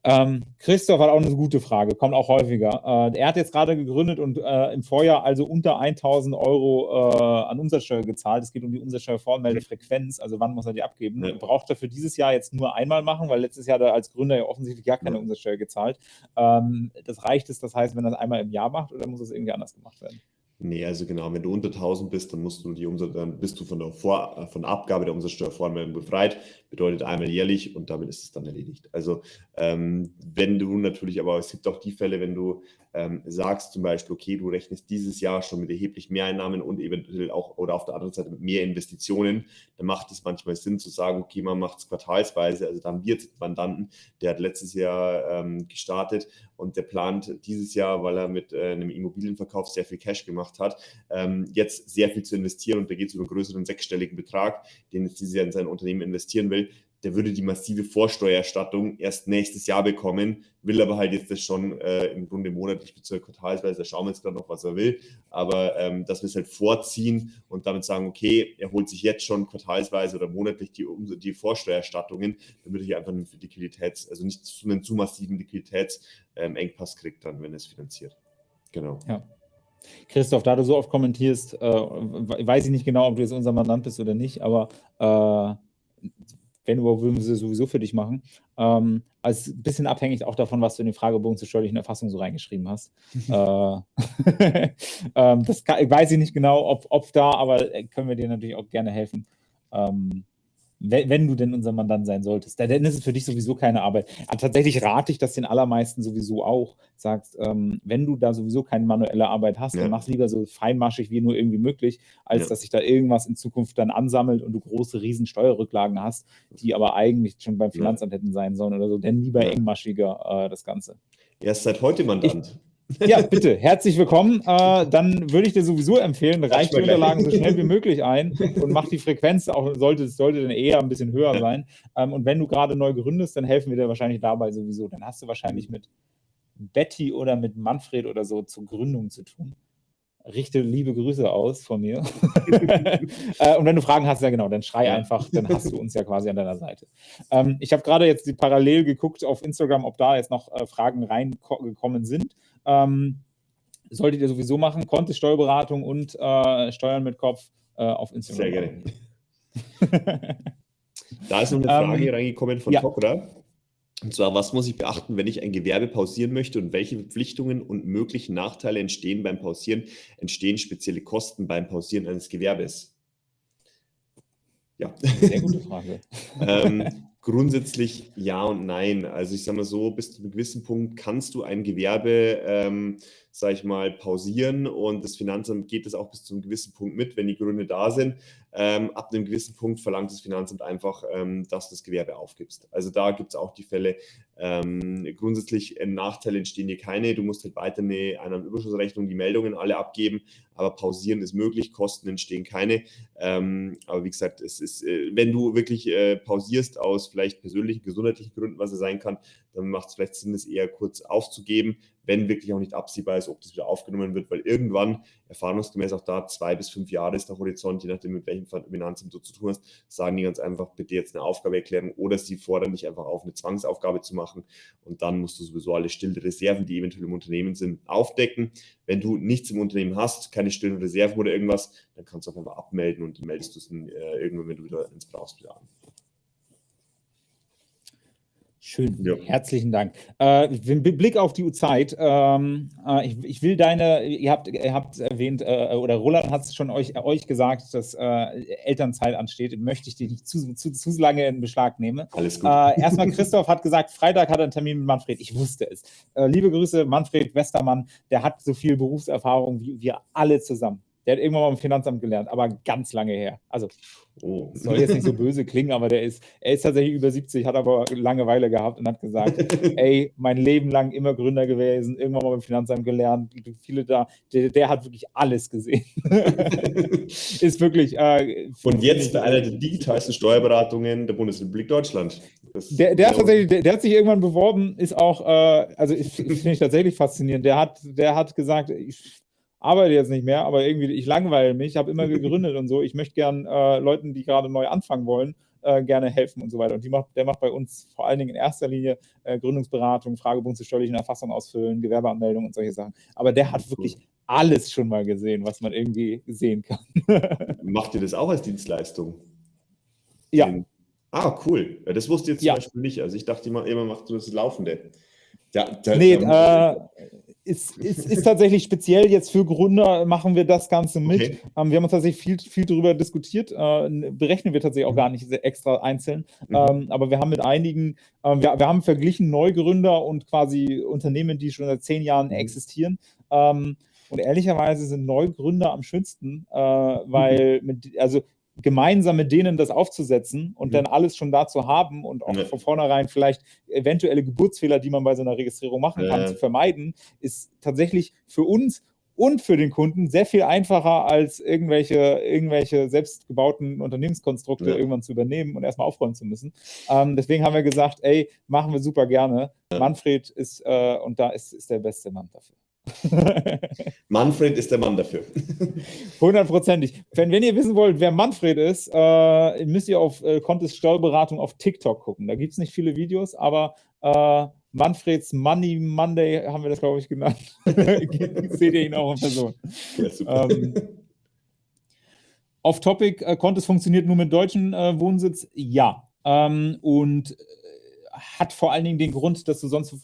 Ähm, Christoph hat auch eine gute Frage, kommt auch häufiger. Äh, er hat jetzt gerade gegründet und äh, im Vorjahr also unter 1000 Euro äh, an Umsatzsteuer gezahlt. Es geht um die Umsatzsteuervoranmeldefrequenz, also wann muss er die abgeben. Ja. Braucht er für dieses Jahr jetzt nur einmal machen, weil letztes Jahr hat er als Gründer ja offensichtlich gar keine ja. Umsatzsteuer gezahlt. Ähm, das reicht es, das heißt, wenn er das einmal im Jahr macht oder muss es irgendwie anders gemacht werden? Nee, also genau, wenn du unter 1000 bist, dann musst du die Umsatz, dann bist du von der, Vor von der Abgabe der Umsatzsteuervoranmeldung befreit, bedeutet einmal jährlich und damit ist es dann erledigt. Also ähm, wenn du natürlich, aber es gibt auch die Fälle, wenn du ähm, sagst zum Beispiel, okay, du rechnest dieses Jahr schon mit erheblich mehr Einnahmen und eventuell auch oder auf der anderen Seite mit mehr Investitionen, dann macht es manchmal Sinn zu sagen, okay, man macht es quartalsweise. Also dann wird Mandanten, der hat letztes Jahr ähm, gestartet und der plant dieses Jahr, weil er mit äh, einem Immobilienverkauf sehr viel Cash gemacht hat, ähm, jetzt sehr viel zu investieren. Und da geht es über einen größeren sechsstelligen Betrag, den jetzt dieses Jahr in sein Unternehmen investieren will der würde die massive Vorsteuererstattung erst nächstes Jahr bekommen, will aber halt jetzt das schon äh, im Grunde monatlich bzw. quartalsweise, da schauen wir jetzt gerade noch, was er will, aber ähm, dass wir es halt vorziehen und damit sagen, okay, er holt sich jetzt schon quartalsweise oder monatlich die, die Vorsteuererstattungen, damit er hier einfach einen Liquiditäts-, also nicht zu einem zu massiven Liquiditätsengpass ähm, kriegt dann, wenn er es finanziert. Genau. Ja. Christoph, da du so oft kommentierst, äh, weiß ich nicht genau, ob du jetzt unser Mandant bist oder nicht, aber äh, wenn überhaupt, würden wir sie sowieso für dich machen. Ähm, also ein bisschen abhängig auch davon, was du in den Fragebogen zur steuerlichen Erfassung so reingeschrieben hast. äh, ähm, das kann, weiß ich nicht genau, ob, ob da, aber äh, können wir dir natürlich auch gerne helfen. Ähm, wenn, du denn unser Mandant sein solltest, dann ist es für dich sowieso keine Arbeit. Aber tatsächlich rate ich das den allermeisten sowieso auch. Sagst, ähm, wenn du da sowieso keine manuelle Arbeit hast, ja. dann mach es lieber so feinmaschig wie nur irgendwie möglich, als ja. dass sich da irgendwas in Zukunft dann ansammelt und du große riesen Steuerrücklagen hast, die aber eigentlich schon beim Finanzamt ja. hätten sein sollen oder so. Denn lieber engmaschiger äh, das Ganze. Erst seit heute Mandant. Ich, ja, bitte, herzlich willkommen. Äh, dann würde ich dir sowieso empfehlen, reicht die Unterlagen so schnell wie möglich ein und mach die Frequenz auch, sollte, sollte dann eher ein bisschen höher sein. Ähm, und wenn du gerade neu gründest, dann helfen wir dir wahrscheinlich dabei sowieso. Dann hast du wahrscheinlich mit Betty oder mit Manfred oder so zur Gründung zu tun. Richte liebe Grüße aus von mir. äh, und wenn du Fragen hast, ja genau, dann schrei einfach, dann hast du uns ja quasi an deiner Seite. Ähm, ich habe gerade jetzt parallel geguckt auf Instagram, ob da jetzt noch äh, Fragen reingekommen sind. Ähm, solltet ihr sowieso machen. Kontist Steuerberatung und äh, Steuern mit Kopf äh, auf Instagram. Sehr gerne. da ist noch eine Frage ähm, reingekommen von ja. Tokra. Und zwar, was muss ich beachten, wenn ich ein Gewerbe pausieren möchte und welche Verpflichtungen und möglichen Nachteile entstehen beim Pausieren? Entstehen spezielle Kosten beim Pausieren eines Gewerbes? Ja. Sehr gute Frage. ähm, Grundsätzlich ja und nein. Also ich sage mal so, bis zu einem gewissen Punkt kannst du ein Gewerbe, ähm, sage ich mal, pausieren und das Finanzamt geht das auch bis zu einem gewissen Punkt mit, wenn die Gründe da sind. Ähm, ab einem gewissen Punkt verlangt das Finanzamt einfach, ähm, dass du das Gewerbe aufgibst. Also da gibt es auch die Fälle, ähm, grundsätzlich äh, Nachteile entstehen hier keine. Du musst halt weiter eine Einnahmenüberschussrechnung, die Meldungen alle abgeben, aber pausieren ist möglich, Kosten entstehen keine. Ähm, aber wie gesagt, es ist, äh, wenn du wirklich äh, pausierst aus vielleicht persönlichen, gesundheitlichen Gründen, was es sein kann, dann macht es vielleicht Sinn, es eher kurz aufzugeben, wenn wirklich auch nicht absehbar ist, ob das wieder aufgenommen wird, weil irgendwann, erfahrungsgemäß auch da, zwei bis fünf Jahre ist der Horizont, je nachdem, mit welchem Finanzamt du zu tun hast, sagen die ganz einfach, bitte jetzt eine Aufgabe erklären oder sie fordern dich einfach auf, eine Zwangsaufgabe zu machen und dann musst du sowieso alle stillen Reserven, die eventuell im Unternehmen sind, aufdecken. Wenn du nichts im Unternehmen hast, keine stillen Reserven oder irgendwas, dann kannst du einfach abmelden und meldest du es äh, irgendwann, wenn du wieder ins brauchst, wieder an. Schön, ja. herzlichen Dank. Äh, Blick auf die Zeit. Ähm, äh, ich, ich, will deine, ihr habt, ihr habt erwähnt, äh, oder Roland hat es schon euch, euch gesagt, dass äh, Elternzeit ansteht. Möchte ich dich nicht zu, zu, zu lange in Beschlag nehmen. Alles gut. Äh, erstmal, Christoph hat gesagt, Freitag hat er einen Termin mit Manfred. Ich wusste es. Äh, liebe Grüße, Manfred Westermann, der hat so viel Berufserfahrung wie wir alle zusammen Der hat irgendwann mal im Finanzamt gelernt, aber ganz lange her. Also oh. soll jetzt nicht so böse klingen, aber der ist, er ist tatsächlich über 70, hat aber Langeweile gehabt und hat gesagt, ey, mein Leben lang immer Gründer gewesen, irgendwann mal beim Finanzamt gelernt, viele da, der, der hat wirklich alles gesehen. ist wirklich. Äh, und jetzt einer der digitalsten Steuerberatungen der Bundesrepublik Deutschland. Der, der, der, der, hat sich irgendwann beworben, ist auch, äh, also finde ich tatsächlich faszinierend. Der hat, der hat gesagt, ich arbeite jetzt nicht mehr, aber irgendwie, ich langweile mich, habe immer gegründet und so. Ich möchte gern äh, Leuten, die gerade neu anfangen wollen, äh, gerne helfen und so weiter. Und macht, der macht bei uns vor allen Dingen in erster Linie äh, Gründungsberatung, Fragebogen zur steuerlichen Erfassung ausfüllen, Gewerbeanmeldung und solche Sachen. Aber der hat wirklich alles schon mal gesehen, was man irgendwie sehen kann. Macht ihr das auch als Dienstleistung? Ja. Den, ah, cool. Das wusste ich jetzt zum ja. Beispiel nicht. Also ich dachte immer, immer macht du das Laufende. Ja, da, nee, äh, ist, ist, ist tatsächlich speziell jetzt für Gründer machen wir das Ganze mit. Okay. Ähm, wir haben uns tatsächlich viel, viel darüber diskutiert. Äh, berechnen wir tatsächlich auch gar nicht extra einzeln. Mhm. Ähm, aber wir haben mit einigen, äh, wir, wir haben verglichen Neugründer und quasi Unternehmen, die schon seit zehn Jahren mhm. existieren. Ähm, und ehrlicherweise sind Neugründer am schönsten, äh, weil, mhm. mit, also gemeinsam mit denen das aufzusetzen und mhm. dann alles schon da zu haben und auch ja. von vornherein vielleicht eventuelle Geburtsfehler, die man bei so einer Registrierung machen kann, ja. zu vermeiden, ist tatsächlich für uns und für den Kunden sehr viel einfacher, als irgendwelche, irgendwelche selbstgebauten Unternehmenskonstrukte ja. irgendwann zu übernehmen und erstmal aufräumen zu müssen. Ähm, deswegen haben wir gesagt, ey, machen wir super gerne. Manfred ist, äh, und da ist, ist der beste Mann dafür. Manfred ist der Mann dafür. Hundertprozentig. Wenn, wenn ihr wissen wollt, wer Manfred ist, äh, müsst ihr auf äh, Contest Steuerberatung auf TikTok gucken. Da gibt es nicht viele Videos, aber äh, Manfreds Money Monday haben wir das, glaube ich, genannt. Seht ihr ihn auch in Person. Ja, ähm, Off Topic, äh, Contest funktioniert nur mit deutschen äh, Wohnsitz? Ja. Ähm, und hat vor allen Dingen den Grund, dass du sonst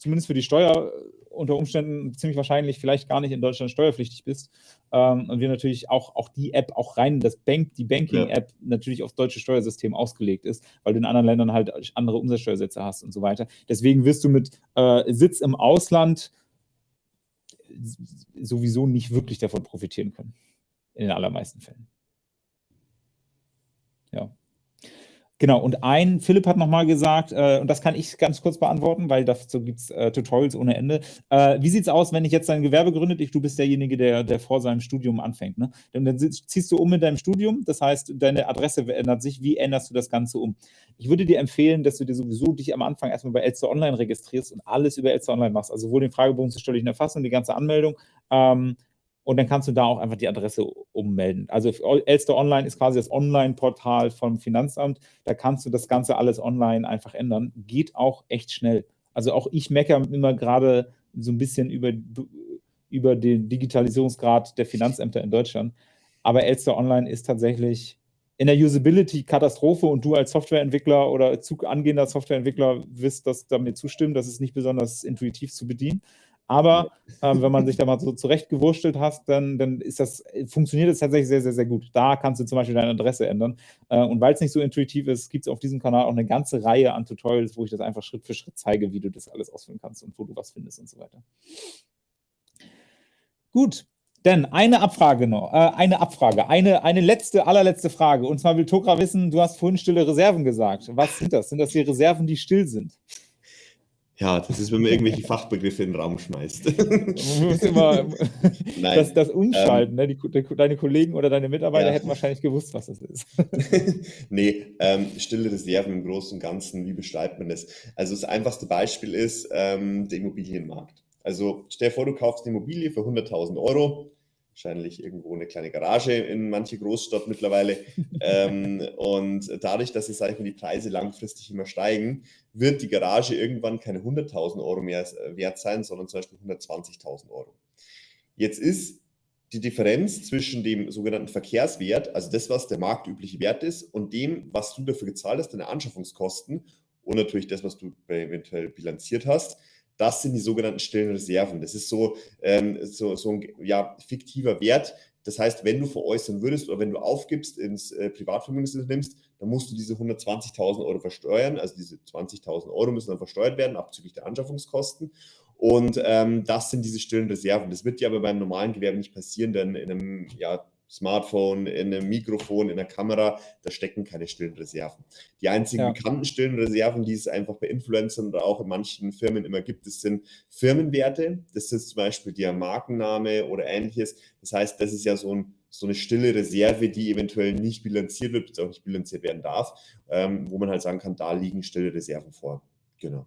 zumindest für die Steuer unter Umständen ziemlich wahrscheinlich vielleicht gar nicht in Deutschland steuerpflichtig bist. Ähm, und wir natürlich auch, auch die App, auch rein das Bank, die Banking-App ja. natürlich aufs deutsche Steuersystem ausgelegt ist, weil du in anderen Ländern halt andere Umsatzsteuersätze hast und so weiter. Deswegen wirst du mit äh, Sitz im Ausland sowieso nicht wirklich davon profitieren können. In den allermeisten Fällen. Ja. Genau, und ein, Philipp hat nochmal gesagt, äh, und das kann ich ganz kurz beantworten, weil dazu gibt es äh, Tutorials ohne Ende. Äh, wie sieht es aus, wenn ich jetzt ein Gewerbe gründe? Ich, du bist derjenige, der, der vor seinem Studium anfängt. Ne? Dann, dann ziehst du um mit deinem Studium, das heißt, deine Adresse ändert sich. Wie änderst du das Ganze um? Ich würde dir empfehlen, dass du dir sowieso dich am Anfang erstmal bei Elster Online registrierst und alles über Elster Online machst. Also sowohl den Fragebogen zur steuerlichen Erfassung, die ganze Anmeldung, ähm, und dann kannst du da auch einfach die Adresse ummelden. Also Elster Online ist quasi das Online-Portal vom Finanzamt. Da kannst du das Ganze alles online einfach ändern. Geht auch echt schnell. Also auch ich meckere immer gerade so ein bisschen über, über den Digitalisierungsgrad der Finanzämter in Deutschland. Aber Elster Online ist tatsächlich in der Usability Katastrophe und du als Softwareentwickler oder angehender Softwareentwickler wirst das damit zustimmen, das ist nicht besonders intuitiv zu bedienen. Aber ähm, wenn man sich da mal so zurechtgewurschtelt hat, dann, dann ist das, funktioniert das tatsächlich sehr, sehr, sehr gut. Da kannst du zum Beispiel deine Adresse ändern. Äh, und weil es nicht so intuitiv ist, gibt es auf diesem Kanal auch eine ganze Reihe an Tutorials, wo ich das einfach Schritt für Schritt zeige, wie du das alles ausführen kannst und wo du was findest und so weiter. Gut, denn eine Abfrage noch, äh, eine Abfrage, eine, eine letzte, allerletzte Frage. Und zwar will Tokra wissen, du hast vorhin stille Reserven gesagt. Was sind das? Sind das die Reserven, die still sind? Ja, das ist, wenn man irgendwelche Fachbegriffe in den Raum schmeißt. Man muss immer das, das umschalten. Ähm, ne? Die, deine Kollegen oder deine Mitarbeiter ja. hätten wahrscheinlich gewusst, was das ist. nee, ähm, stille Reserven im Großen und Ganzen, wie beschreibt man das? Also das einfachste Beispiel ist ähm, der Immobilienmarkt. Also stell dir vor, du kaufst eine Immobilie für 100.000 Euro, wahrscheinlich irgendwo eine kleine Garage in manche Großstadt mittlerweile. ähm, und dadurch, dass jetzt, sage ich mal, die Preise langfristig immer steigen, wird die Garage irgendwann keine 100.000 Euro mehr äh, wert sein, sondern zum Beispiel 120.000 Euro. Jetzt ist die Differenz zwischen dem sogenannten Verkehrswert, also das, was der marktübliche Wert ist, und dem, was du dafür gezahlt hast, deine Anschaffungskosten und natürlich das, was du eventuell bilanziert hast, das sind die sogenannten stillen Reserven. Das ist so, ähm, so, so ein ja, fiktiver Wert. Das heißt, wenn du veräußern würdest oder wenn du aufgibst ins äh, Privatvermögen nimmst, dann musst du diese 120.000 Euro versteuern. Also diese 20.000 Euro müssen dann versteuert werden, abzüglich der Anschaffungskosten. Und ähm, das sind diese stillen Reserven. Das wird ja aber beim normalen Gewerbe nicht passieren, denn in einem ja, Smartphone, in einem Mikrofon, in der Kamera, da stecken keine stillen Reserven. Die einzigen ja. bekannten stillen Reserven, die es einfach bei Influencern oder auch in manchen Firmen immer gibt, das sind Firmenwerte. Das ist zum Beispiel der Markenname oder ähnliches. Das heißt, das ist ja so, ein, so eine stille Reserve, die eventuell nicht bilanziert wird, auch nicht bilanziert werden darf, ähm, wo man halt sagen kann, da liegen stille Reserven vor. Genau.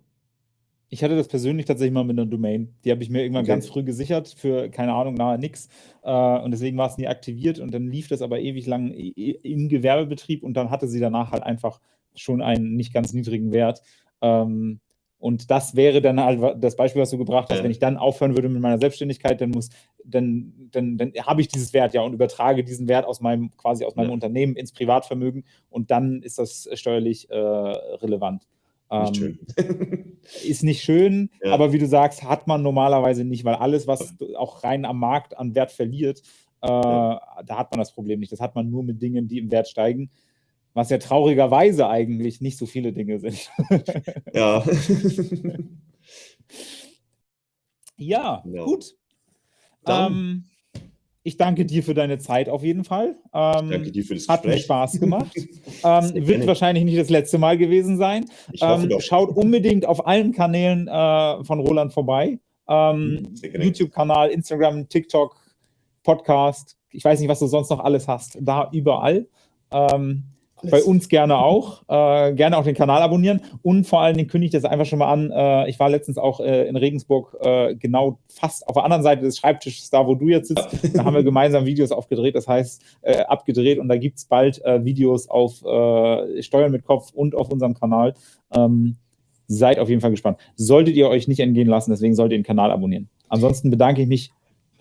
Ich hatte das persönlich tatsächlich mal mit einer Domain. Die habe ich mir irgendwann okay. ganz früh gesichert für, keine Ahnung, nahe nix. Äh, und deswegen war es nie aktiviert und dann lief das aber ewig lang im Gewerbebetrieb und dann hatte sie danach halt einfach schon einen nicht ganz niedrigen Wert. Ähm, und das wäre dann halt das Beispiel, was du gebracht hast. Wenn ich dann aufhören würde mit meiner Selbstständigkeit, dann muss, dann, dann, dann habe ich dieses Wert ja und übertrage diesen Wert aus meinem, quasi aus meinem ja. Unternehmen ins Privatvermögen und dann ist das steuerlich äh, relevant. Nicht ähm, ist nicht schön, ja. aber wie du sagst, hat man normalerweise nicht, weil alles, was auch rein am Markt an Wert verliert, äh, ja. da hat man das Problem nicht. Das hat man nur mit Dingen, die im Wert steigen, was ja traurigerweise eigentlich nicht so viele Dinge sind. ja. ja, ja, gut. Ähm, ich danke dir für deine Zeit auf jeden Fall. Ähm, danke dir für das Gespräch. Hat mir Spaß gemacht. ähm, wird wahrscheinlich nicht das letzte Mal gewesen sein. Ähm, schaut unbedingt auf allen Kanälen äh, von Roland vorbei. Ähm, mhm, YouTube-Kanal, Instagram, TikTok, Podcast. Ich weiß nicht, was du sonst noch alles hast. Da überall. Bei uns gerne auch. Äh, gerne auch den Kanal abonnieren. Und vor allen Dingen kündige ich das einfach schon mal an. Äh, ich war letztens auch äh, in Regensburg, äh, genau fast auf der anderen Seite des Schreibtisches, da wo du jetzt sitzt. Da haben wir gemeinsam Videos aufgedreht, das heißt äh, abgedreht. Und da gibt es bald äh, Videos auf Steuern mit Kopf und auf unserem Kanal. Ähm, seid auf jeden Fall gespannt. Solltet ihr euch nicht entgehen lassen, deswegen solltet ihr den Kanal abonnieren. Ansonsten bedanke ich mich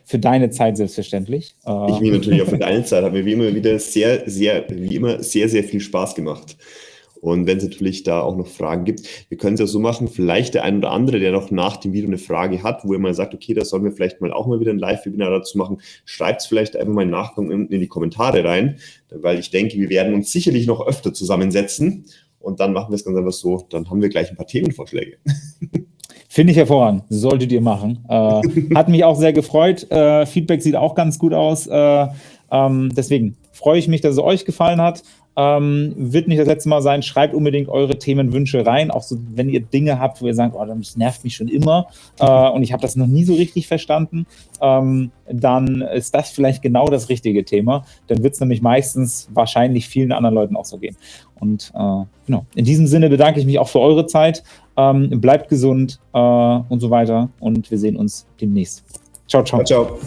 für deine Zeit selbstverständlich. Ich mich natürlich auch für deine Zeit. Hat mir wie immer wieder sehr, sehr, wie immer sehr, sehr viel Spaß gemacht. Und wenn es natürlich da auch noch Fragen gibt, wir können es ja so machen, vielleicht der ein oder andere, der noch nach dem Video eine Frage hat, wo er mal sagt, okay, da sollen wir vielleicht mal auch mal wieder ein Live-Webinar dazu machen, schreibt es vielleicht einfach mal im Nachgang in, in die Kommentare rein, weil ich denke, wir werden uns sicherlich noch öfter zusammensetzen und dann machen wir es ganz einfach so, dann haben wir gleich ein paar Themenvorschläge. Finde ich hervorragend. Solltet ihr machen. Äh, hat mich auch sehr gefreut. Äh, Feedback sieht auch ganz gut aus. Äh, ähm, deswegen freue ich mich, dass es euch gefallen hat. Ähm, wird nicht das letzte Mal sein. Schreibt unbedingt eure Themenwünsche rein. Auch so, wenn ihr Dinge habt, wo ihr sagt, oh, das nervt mich schon immer äh, und ich habe das noch nie so richtig verstanden, ähm, dann ist das vielleicht genau das richtige Thema. Dann wird es nämlich meistens wahrscheinlich vielen anderen Leuten auch so gehen. Und äh, genau, in diesem Sinne bedanke ich mich auch für eure Zeit. Ähm, bleibt gesund äh, und so weiter. Und wir sehen uns demnächst. Ciao, ciao. ciao, ciao.